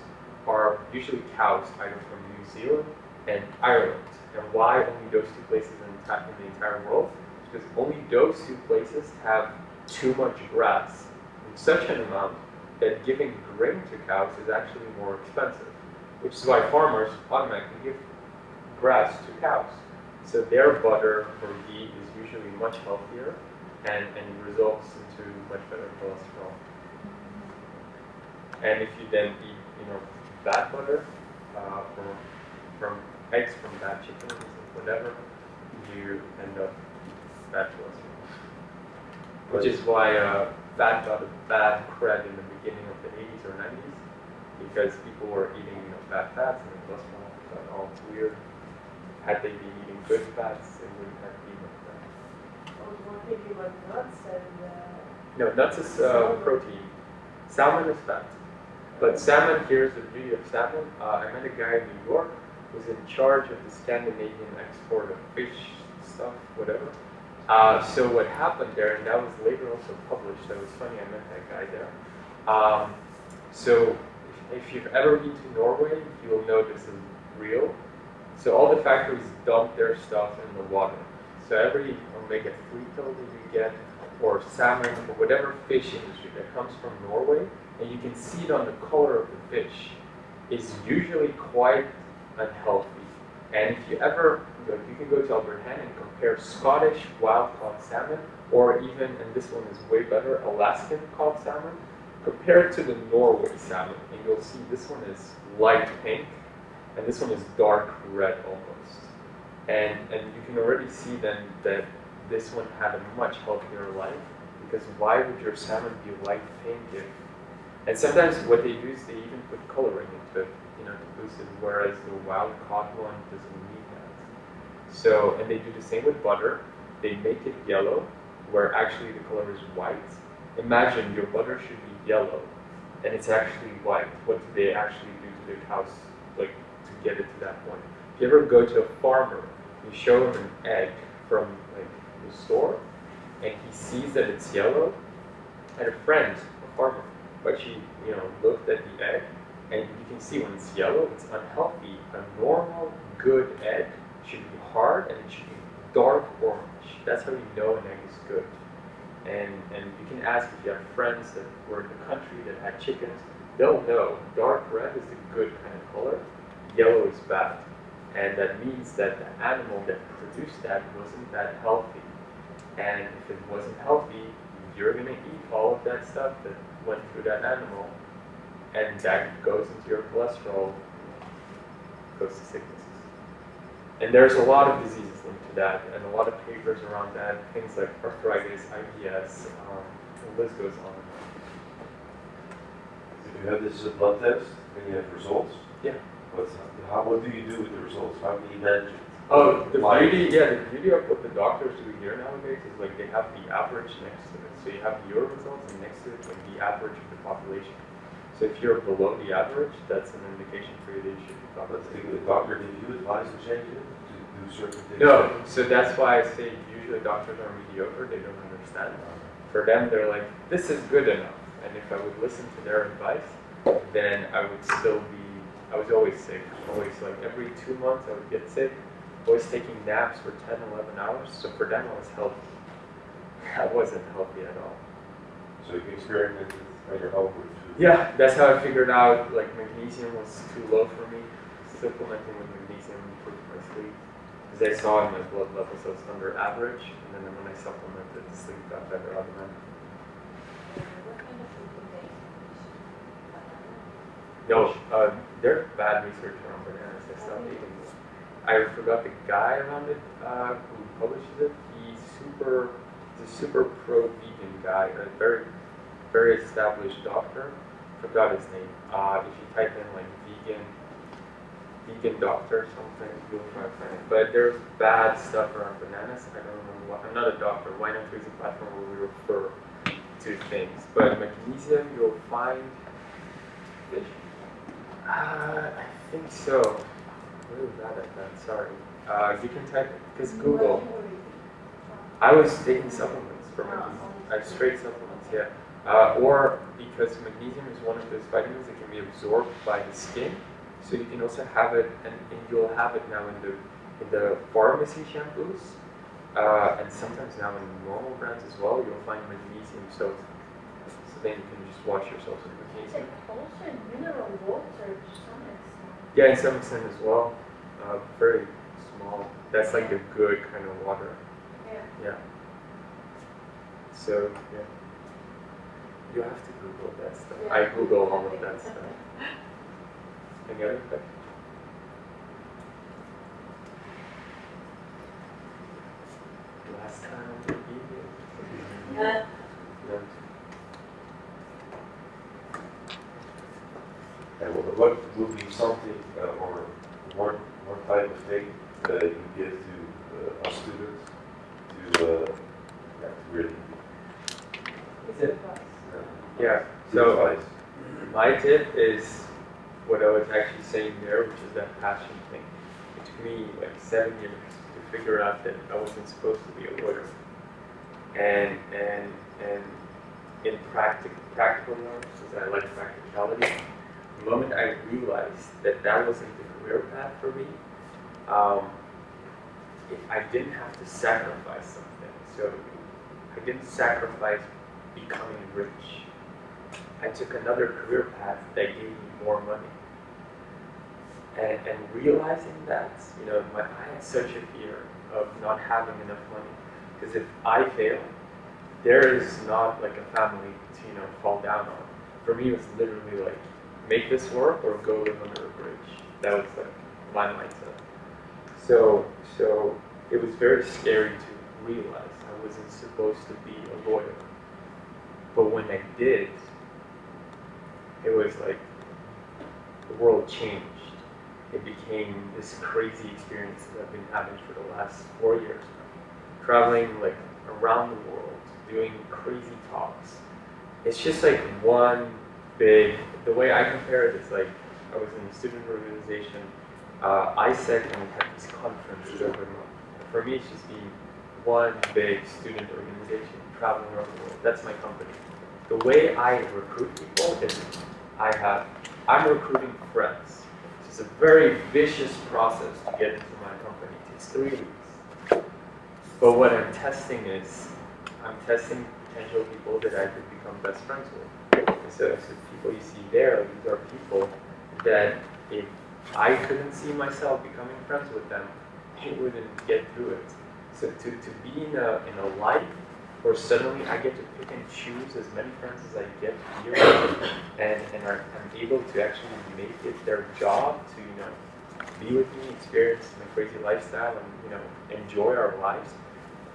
S1: are usually cows either from New Zealand and Ireland. And why only those two places in, the in the entire world? Because only those two places have too much grass in such an amount that giving grain to cows is actually more expensive. Which is why farmers automatically give grass to cows. So their butter or ghee is usually much healthier and, and results into much better cholesterol. And if you then eat, you know, bad butter uh, from, from eggs from bad chickens and whatever, you end up bad cholesterol. Which is why uh, fat got a bad cred in the beginning of the 80s or 90s because people were eating you know, bad fats and the cholesterol got all weird. Had they been eating good fats, it wouldn't have been like that.
S2: I was more thinking about nuts and, uh,
S1: No, nuts is uh, protein. Salmon is fat. But salmon, here's the beauty of salmon. Uh, I met a guy in New York who's in charge of the Scandinavian export of fish stuff, whatever. Uh, so what happened there, and that was later also published, that was funny, I met that guy there. Um, so if, if you've ever been to Norway, you will know this is real. So all the factories dump their stuff in the water. So every omega-3 pill that you get, or salmon, or whatever fish industry that comes from Norway, and you can see it on the color of the fish, is usually quite unhealthy. And if you ever, like, you can go to Albert Heijn and compare Scottish wild-caught salmon, or even, and this one is way better, Alaskan caught salmon, compare it to the Norway salmon, and you'll see this one is light pink, and this one is dark red almost. And and you can already see then that this one had a much healthier life because why would your salmon be pink if and sometimes what they use, they even put coloring into it, you know, to boost it, whereas the wild caught one doesn't need that. So and they do the same with butter. They make it yellow, where actually the color is white. Imagine your butter should be yellow, and it's actually white. What do they actually do to their cows, like to get it to that point? If you ever go to a farmer, you show him an egg from the store, and he sees that it's yellow. and a friend, a farmer, but she, you know, looked at the egg, and you can see when it's yellow, it's unhealthy. A normal, good egg should be hard and it should be dark orange. That's how you know an egg is good. And and you can ask if you have friends that were in the country that had chickens, they'll know dark red is the good kind of color, yellow is bad. And that means that the animal that produced that wasn't that healthy. And if it wasn't healthy, you're gonna eat all of that stuff that went through that animal, and that goes into your cholesterol, goes to sicknesses. And there's a lot of diseases linked to that, and a lot of papers around that, things like arthritis, IBS, um, the list goes on.
S6: If you have this as a blood test, and you have results,
S1: Yeah.
S6: what's, how, what do you do with the results? How can you manage it?
S1: Oh, the beauty, yeah, the beauty of what the doctors do here nowadays is like they have the average next to it. So you have your results and next to it like the average of the population. So if you're below the average, that's an indication for you that you should be
S6: the doctor, did you advise to change it, to do certain things?
S1: No, so that's why I say usually doctors are mediocre, they don't understand. For them, they're like, this is good enough. And if I would listen to their advice, then I would still be, I was always sick. Always like every two months I would get sick. Always taking naps for 10, 11 hours. So for them, I was healthy. I wasn't healthy at all.
S6: So you experimented with your own with food?
S1: Yeah, that's how I figured out like magnesium was too low for me. Supplementing with magnesium improved my sleep. Because I saw in my blood levels I was under average, and then when I supplemented, the sleep got better automatically.
S8: What kind of food do they eat?
S1: No, uh, there's bad research around bananas. I stopped eating them. I forgot the guy around it uh, who publishes it. He's super, he's a super pro vegan guy, a very, very established doctor. Forgot his name. Uh, if you type in like vegan, vegan doctor or something, you'll try to find it. But there's bad stuff around bananas. I don't remember what. I'm not a doctor. Why not use a platform where we refer to things? But magnesium, you'll find uh, I think so. Really bad at that, sorry. Uh, you can type, because Google, I was taking supplements for magnesium, uh, straight supplements, yeah. Uh, or because magnesium is one of those vitamins that can be absorbed by the skin, so you can also have it, and, and you'll have it now in the, in the pharmacy shampoos, uh, and sometimes now in normal brands as well, you'll find magnesium soap. So then you can just wash yourself with magnesium.
S3: like also in mineral water to some extent.
S1: Yeah, in some extent as well. Uh, very small. That's like a good kind of water.
S3: Yeah.
S1: Yeah. So yeah. You have to Google that stuff. I Google all of that stuff. Any other questions? Last time we beat
S8: Uh,
S1: No.
S6: And what, what would be something, uh, or one, one type of thing that you give to, uh, our students to, uh, yeah, to really,
S2: It's advice.
S6: uh,
S1: Yeah. So
S6: advise?
S1: My tip is what I was actually saying there, which is that passion thing. It took me like seven years to figure out that I wasn't supposed to be a lawyer. And and and in practical practical terms, because I like practicality, the moment I realized that that wasn't the career path for me, um, I didn't have to sacrifice something. So I didn't sacrifice becoming rich. I took another career path that gave me more money. And, and realizing that, you know, my, I had such a fear of not having enough money. Because if I fail, there is not like a family to, you know, fall down on. For me, it was literally like, make this work or go live under a bridge. That was like my mindset. So, so it was very scary to realize I wasn't supposed to be a lawyer. But when I did, it was like the world changed. It became this crazy experience that I've been having for the last four years. Traveling like around the world, doing crazy talks. It's just like one the way I compare it is like I was in a student organization, uh, AIESEC, and we had this conference every month. For me, it's just being one big student organization traveling around the world. That's my company. The way I recruit people is I have, I'm recruiting friends. It's a very vicious process to get into my company. It takes three weeks. But what I'm testing is, I'm testing potential people that I could become best friends with. So, so people you see there, these are people that if I couldn't see myself becoming friends with them, they wouldn't get through it. So to, to be in a, in a life where suddenly I get to pick and choose as many friends as I get here, and, and are, I'm able to actually make it their job to, you know, be with me, experience my crazy lifestyle, and, you know, enjoy our lives.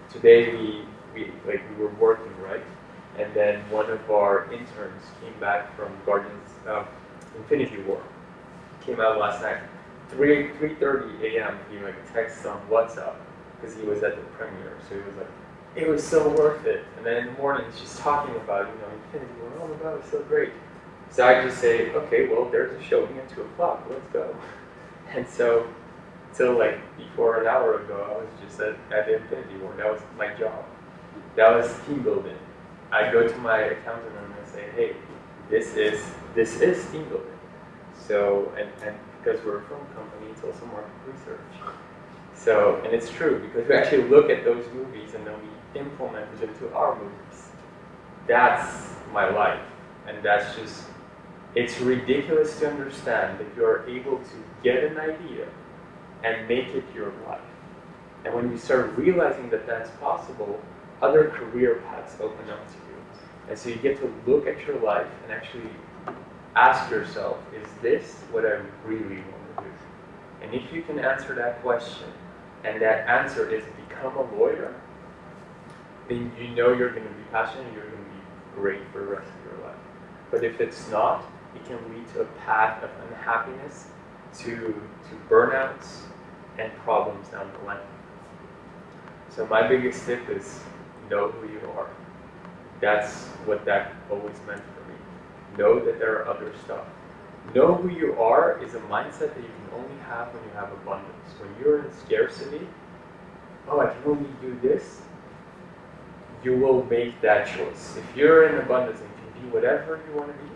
S1: Today we, we, like, we were working, right? And then one of our interns came back from Guardians, uh, Infinity War. Came out last night. 3, 3.30 a.m. he like texts on WhatsApp because he was at the premiere. So he was like, it was so worth it. And then in the morning, she's talking about, you know, Infinity War. My God, it so great. So I just say, okay, well, there's a showing at 2 o'clock. Let's go. And so, till like before an hour ago, I was just at, at Infinity War. That was my job. That was team building. I go to my accountant and I say, hey, this is this is team building. So and, and because we're a film company, it's also market research. So and it's true because we actually look at those movies and then we implement it into our movies. That's my life, and that's just it's ridiculous to understand that you're able to get an idea and make it your life. And when you start realizing that that's possible, other career paths open up to you. And so you get to look at your life and actually ask yourself, is this what I really want to do? And if you can answer that question, and that answer is become a lawyer, then you know you're going to be passionate, you're going to be great for the rest of your life. But if it's not, it can lead to a path of unhappiness, to, to burnouts, and problems down the line. So my biggest tip is know who you are. That's what that always meant for me. Know that there are other stuff. Know who you are is a mindset that you can only have when you have abundance. When you're in scarcity, oh, I can only do this, you will make that choice. If you're in abundance and you can be whatever you want to be,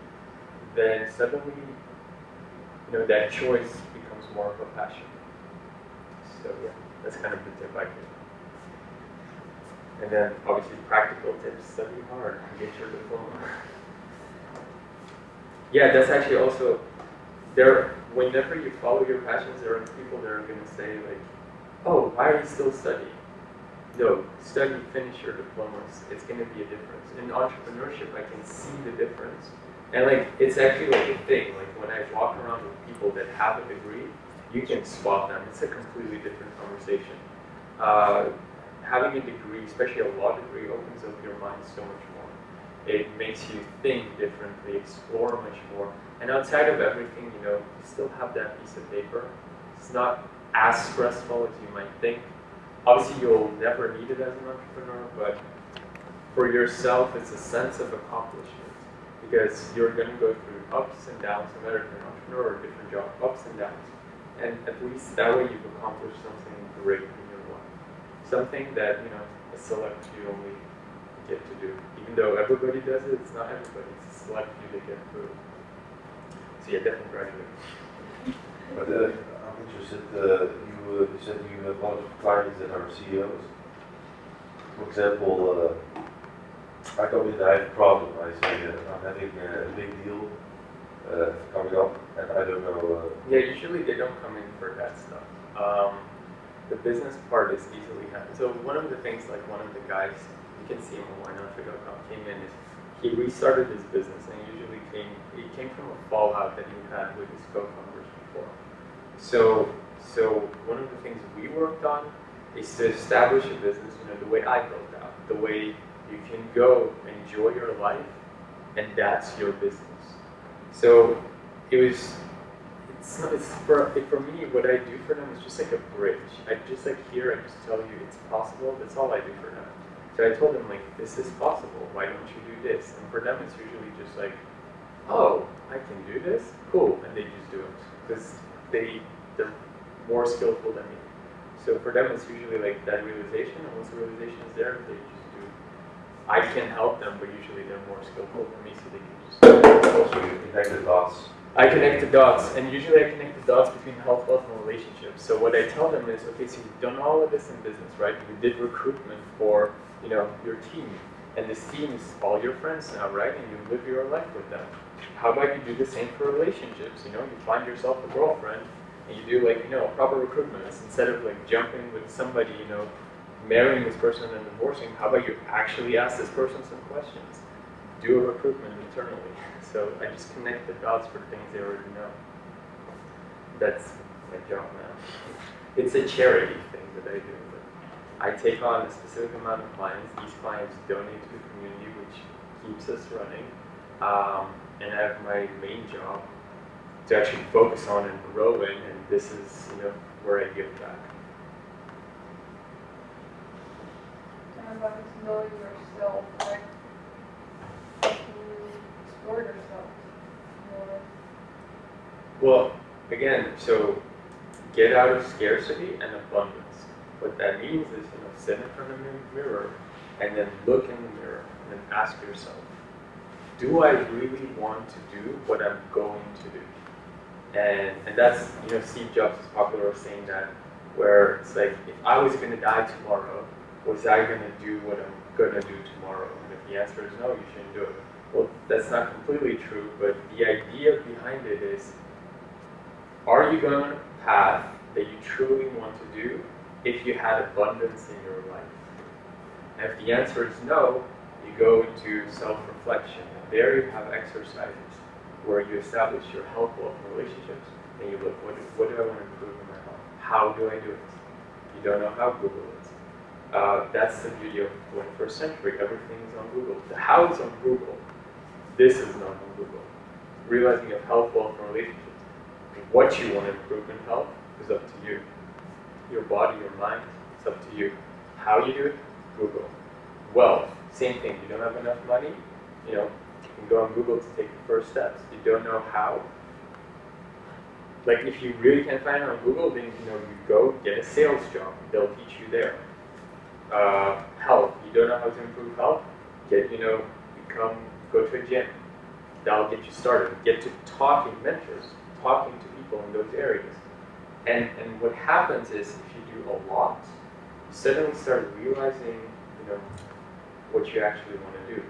S1: then suddenly, you know, that choice becomes more of a passion. So yeah, that's kind of the tip I give. And then obviously practical tips, study hard, get your diploma. Yeah, that's actually also there whenever you follow your passions there are people that are gonna say like, Oh, why are you still studying? No, study, finish your diplomas. It's gonna be a difference. In entrepreneurship I can see the difference. And like it's actually like a thing. Like when I walk around with people that have a degree, you can spot them. It's a completely different conversation. Uh, having a degree, especially a law degree, opens up your mind so much more. It makes you think differently, explore much more. And outside of everything, you know, you still have that piece of paper. It's not as stressful as you might think. Obviously, you'll never need it as an entrepreneur, but for yourself, it's a sense of accomplishment because you're going to go through ups and downs, no matter if you're an entrepreneur or a different job, ups and downs. And at least that way you've accomplished something great. Something that, you know, a select few only get to do. Even though everybody does it, it's not everybody. It's a select few that get through. So yeah, definitely graduate.
S6: But uh, I'm interested, uh, you, uh, you said you have a lot of clients that are CEOs. For example, uh, I come in, I have a problem, I say uh, I'm having a big deal uh, coming up and I don't know, uh,
S1: Yeah, usually they don't come in for that stuff. Um, the business part is easily handled. So one of the things, like one of the guys, you can see him on WhyNotFree.com, came in is he restarted his business and usually came, he came from a fallout that he had with his co-founders before. So, so one of the things we worked on is to establish a business, you know, the way I built out, the way you can go enjoy your life, and that's your business. So it was, it's not, it's for, for me, what I do for them is just like a bridge. I just like here, I just tell you it's possible, that's all I do for them. So I told them like, this is possible, why don't you do this? And for them, it's usually just like, oh, I can do this? Cool, and they just do it. Because they, they're more skillful than me. So for them, it's usually like that realization, and once the realization is there, they just do. I can help them, but usually they're more skillful than me, so they can just.
S6: also you connect the dots.
S1: I connect the dots, and usually I connect the dots between health, wealth, and relationships. So what I tell them is, okay, so you've done all of this in business, right? You did recruitment for, you know, your team, and this team is all your friends now, right? And you live your life with them. How about you do the same for relationships? You know, you find yourself a girlfriend, and you do like, you know, proper recruitment. Instead of like jumping with somebody, you know, marrying this person and divorcing. How about you actually ask this person some questions? Do a recruitment internally. So I just connect the dots for things they already know. That's my job now. It's a charity thing that I do. I take on a specific amount of clients. These clients donate to the community, which keeps us running. Um, and I have my main job to actually focus on and grow in, and this is, you know, where I give back.
S2: And about to know yourself, to more.
S1: Well, again, so get out of scarcity and abundance. What that means is, you know, sit in front of the mirror and then look in the mirror. and then ask yourself, do I really want to do what I'm going to do? And, and that's, you know, Steve Jobs is popular saying that, where it's like, if I was going to die tomorrow, was I going to do what I'm going to do tomorrow? And if the answer is no, you shouldn't do it. Well, that's not completely true, but the idea behind it is, are you going on a path that you truly want to do if you had abundance in your life? And if the answer is no, you go into self-reflection. And there you have exercises where you establish your health, wealth, relationships, and you look, what do, what do I want to improve in my health? How do I do it? You don't know how Google is. Uh, that's the beauty of the 21st century. Everything is on Google. The how is on Google. This is not Google. Realizing have health, wealth, and relationships. What you want to improve in health is up to you. Your body, your mind, it's up to you. How you do it, Google. Wealth, same thing. You don't have enough money, you know, you can go on Google to take the first steps. You don't know how. Like if you really can't find it on Google, then you know you go get a sales job. They'll teach you there. Uh, health. You don't know how to improve health. Get you know become go to a gym. That'll get you started. Get to talking mentors, talking to people in those areas. And and what happens is if you do a lot, you suddenly start realizing you know what you actually want to do.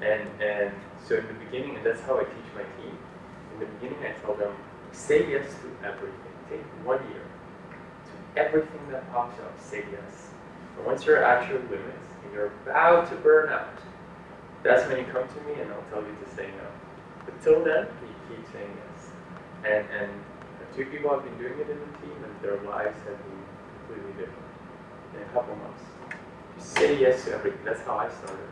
S1: And and so in the beginning, and that's how I teach my team. In the beginning, I tell them say yes to everything. Take one year to everything that pops up. Say yes. And once you're at your limits and you're about to burn out, that's when you come to me and I'll tell you to say no. But till then, you keep saying yes. And and two people have been doing it in the team, and their lives have been completely different in a couple months. You say yes to everything. That's how I started.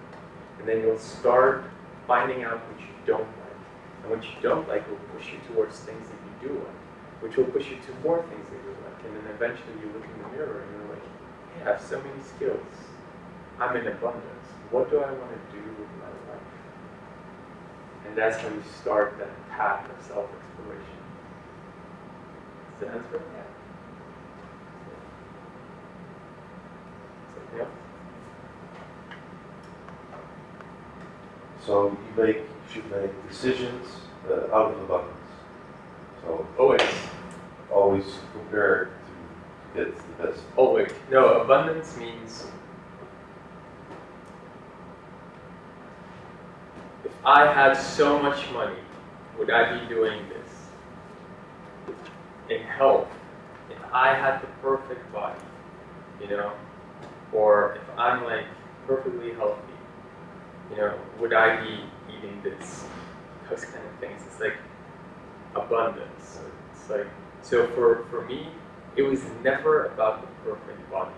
S1: And then you'll start finding out what you don't like. And what you don't like will push you towards things that you do like, which will push you to more things that you like. And then eventually you look in the mirror and you're like, I have so many skills. I'm in abundance. What do I want to do with my life? And that's how you start that path of self-exploration. Does that answer?
S2: Yeah.
S1: Something else?
S6: So you make, you should make decisions uh, out of abundance. So
S1: Always.
S6: always prepare to get the best.
S1: Always. No, abundance means I had so much money, would I be doing this? In health, if I had the perfect body, you know, or if I'm like perfectly healthy, you know, would I be eating this? Those kind of things. It's like abundance. It's like so for for me, it was never about the perfect body.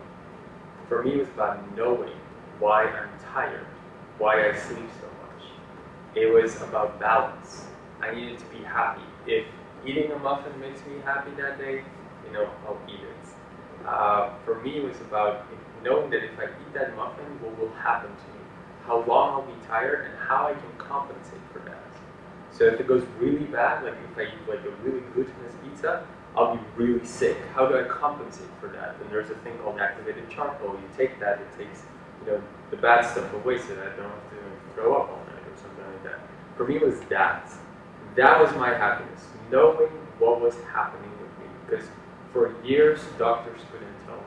S1: For me, it was about knowing why I'm tired, why I sleep so. It was about balance. I needed to be happy. If eating a muffin makes me happy that day, you know, I'll eat it. Uh, for me, it was about knowing that if I eat that muffin, what will happen to me? How long I'll be tired and how I can compensate for that. So if it goes really bad, like if I eat like a really glutinous pizza, I'll be really sick. How do I compensate for that? And there's a thing called activated charcoal. You take that, it takes you know the bad stuff away so that I don't have to throw up all night or something like that. For me, it was that. That was my happiness, knowing what was happening with me. Because for years, doctors couldn't tell me.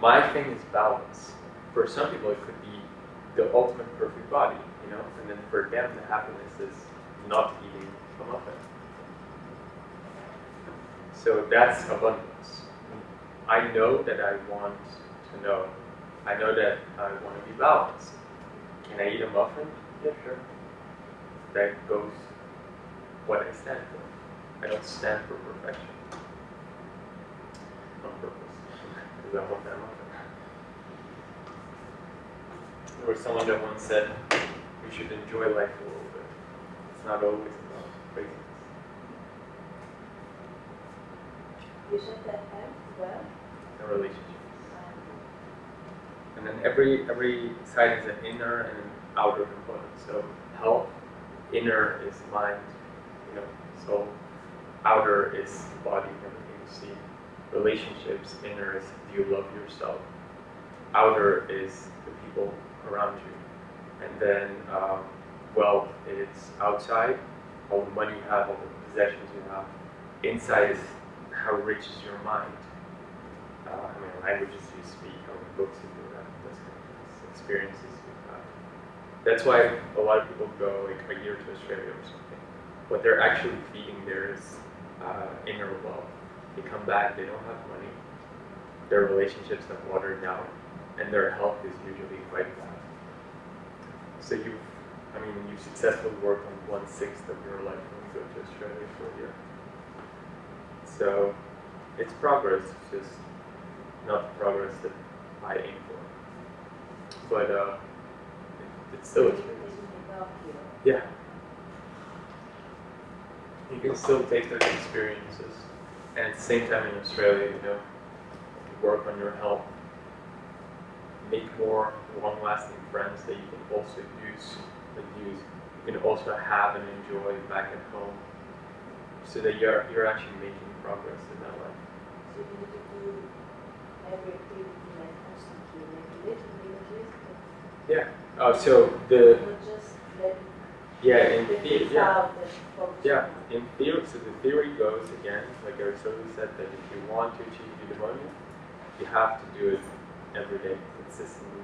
S1: My thing is balance. For some people, it could be the ultimate perfect body, you know, and then for them, the happiness is not eating a muffin. So that's abundance. I know that I want to know. I know that I want to be balanced. Can I eat a muffin? Yeah, sure. That goes what I stand for. I don't stand for perfection. On purpose. Because I want that muffin. There was someone that once said, we should enjoy life a little bit. It's not always about craziness.
S8: You that as well?
S1: and relationships. And then every every side is an inner and an outer component. So health, inner is mind, you know, soul. Outer is body, everything you see. Relationships, inner is do you love yourself. Outer is the people people around you. And then um, wealth is outside, all the money you have, all the possessions you have. Inside is how rich is your mind. Uh, how many languages you speak, how many books you read, those kind of things, experiences have. That's why a lot of people go like a year to Australia or something. What they're actually feeding there is uh, inner wealth. They come back, they don't have money, their relationships have watered down, and their health is usually quite bad. So you, I mean, you successfully work on one sixth of your life when you go to Australia for a year. So it's progress, it's just not the progress that I aim. But uh, it, it's still yeah. You can still take those experiences, and at the same time in Australia, you know, work on your health, make more long-lasting friends that you can also use, that use, you can also have and enjoy back at home, so that you're you're actually making progress in that life.
S8: So you need to do every activity like constantly, like a little bit at least, but
S1: Yeah. Oh, so the
S8: not just let
S1: yeah in
S8: the
S1: the, yeah.
S8: out and focus
S1: Yeah, in theory, so the theory goes again, like Aristotle said, that if you want to achieve eudaimonia, you have to do it every day, consistently,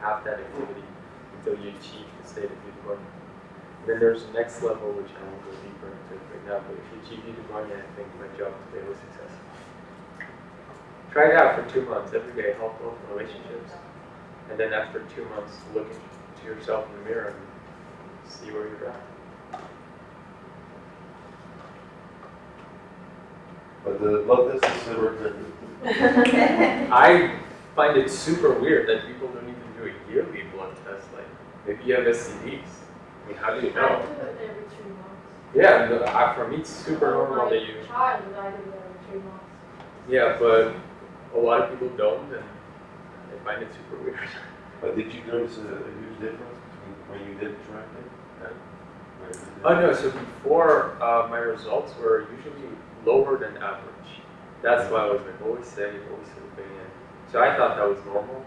S1: have that activity until you achieve the state of eudaimonia. Then there's the next level, which I won't go deeper into right now, but if you achieve eudaimonia, I think my job today was successful. Try it out for two months, every day, help build relationships, and then after two months, look into yourself in the mirror and see where you're at.
S6: But the blood test is silver different.
S1: I find it super weird that people don't even do a yearly blood test. Like, maybe you have STDs. I mean, how do you
S7: I
S1: know?
S7: do it every three months.
S1: Yeah, no, uh, I- for me, it's super normal that you.
S7: My child, I do it every three months.
S1: Yeah, but a lot of people don't, and I find it super weird.
S6: But did you notice a, a huge difference between when you did it when you did?
S1: Oh no, so before uh, my results were usually lower than average. That's why I was like always safe, always in. So I thought that was normal.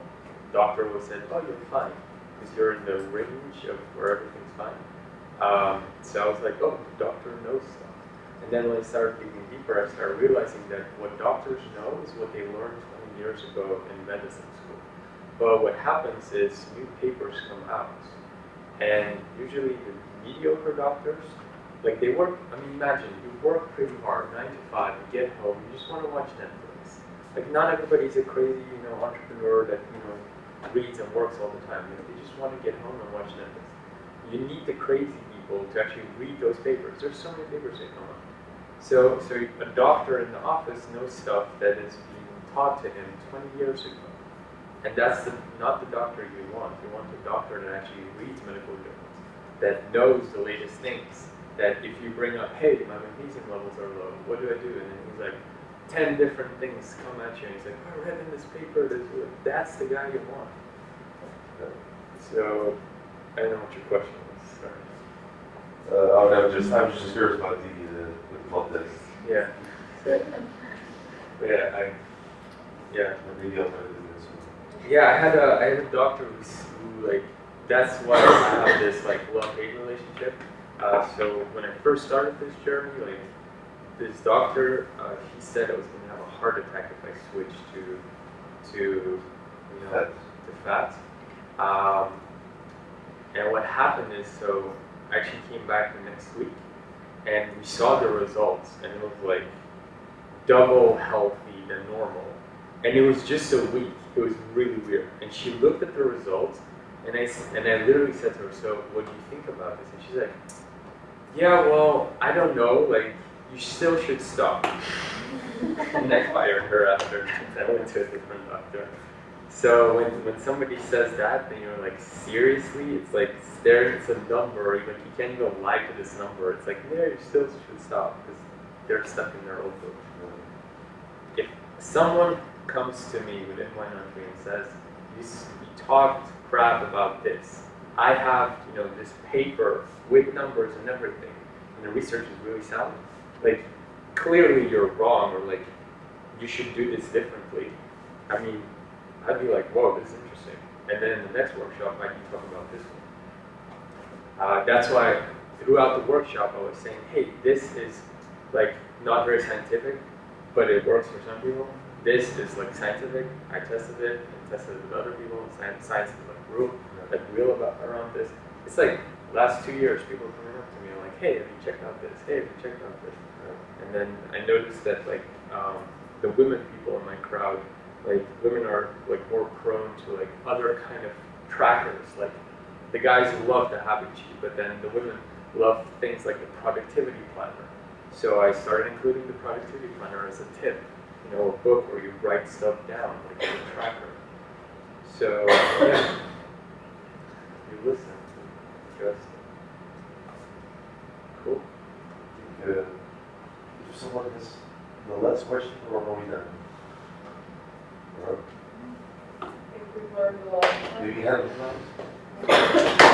S1: Doctor was said, oh you're fine, because you're in the range of where everything's fine. Um, so I was like, oh, the doctor knows stuff. And then when I started digging deeper, I started realizing that what doctors know is what they learned 20 years ago in medicine. But what happens is new papers come out, and usually the mediocre doctors, like they work, I mean, imagine you work pretty hard, nine to five, you get home, you just want to watch Netflix. Like not everybody's a crazy, you know, entrepreneur that, you know, reads and works all the time. You know, they just want to get home and watch Netflix. You need the crazy people to actually read those papers. There's so many papers that come out. So, so a doctor in the office knows stuff that is being taught to him 20 years ago. And that's the, not the doctor you want. You want the doctor that actually reads medical journals, that knows the latest things. That if you bring up, hey, my magnesium levels are low, what do I do? And then he's like, 10 different things come at you, and he's like, I read in this paper, this, that's the guy you want. So, I don't know what your question was. Sorry.
S6: Uh, oh, no, just, I was just curious about the, uh, the blood test.
S1: Yeah. Yeah, I, yeah.
S6: Maybe else I did this.
S1: Yeah, I had a I had a doctor who's, who like that's why I have this like love hate relationship. Uh, so when I first started this journey, like this doctor, uh, he said I was gonna have a heart attack if I switched to to you know
S6: Fat.
S1: to fat. Um, and what happened is so I actually came back the next week and we saw the results and it was like double healthy than normal. And it was just a week. It was really weird. And she looked at the results, and I and I literally said to her, "So, what do you think about this?" And she's like, "Yeah, well, I don't know. Like, you still should stop." and I fired her after. I went to a different doctor. So when, when somebody says that, then you're like, seriously? It's like there, it's a number. Like you can't even lie to this number. It's like, yeah, you still should stop because they're stuck in their old book if someone comes to me with inline entry and says, you, you talked crap about this, I have, you know, this paper with numbers and everything, and the research is really sound, like, clearly you're wrong, or like, you should do this differently. I mean, I'd be like, whoa, this is interesting. and then in the next workshop, I can talk about this one. Uh, that's why throughout the workshop, I was saying, hey, this is like not very scientific, but it works for some people. This is like scientific. I tested it and tested it with other people. Science, science is like real, like real about around this. It's like last two years, people coming up to me like, hey, have you checked out this? Hey, have you checked out this? And then I noticed that like um, the women people in my crowd, like women are like more prone to like other kind of trackers. Like the guys love the habit sheet, but then the women love things like the productivity planner. So I started including the productivity planner as a tip, you know, a book where you write stuff down, like a tracker. So yeah, you listen, just cool.
S6: Uh, If someone has the last question, or are we done? Or
S2: I think we've learned a lot.
S6: Do you have it now?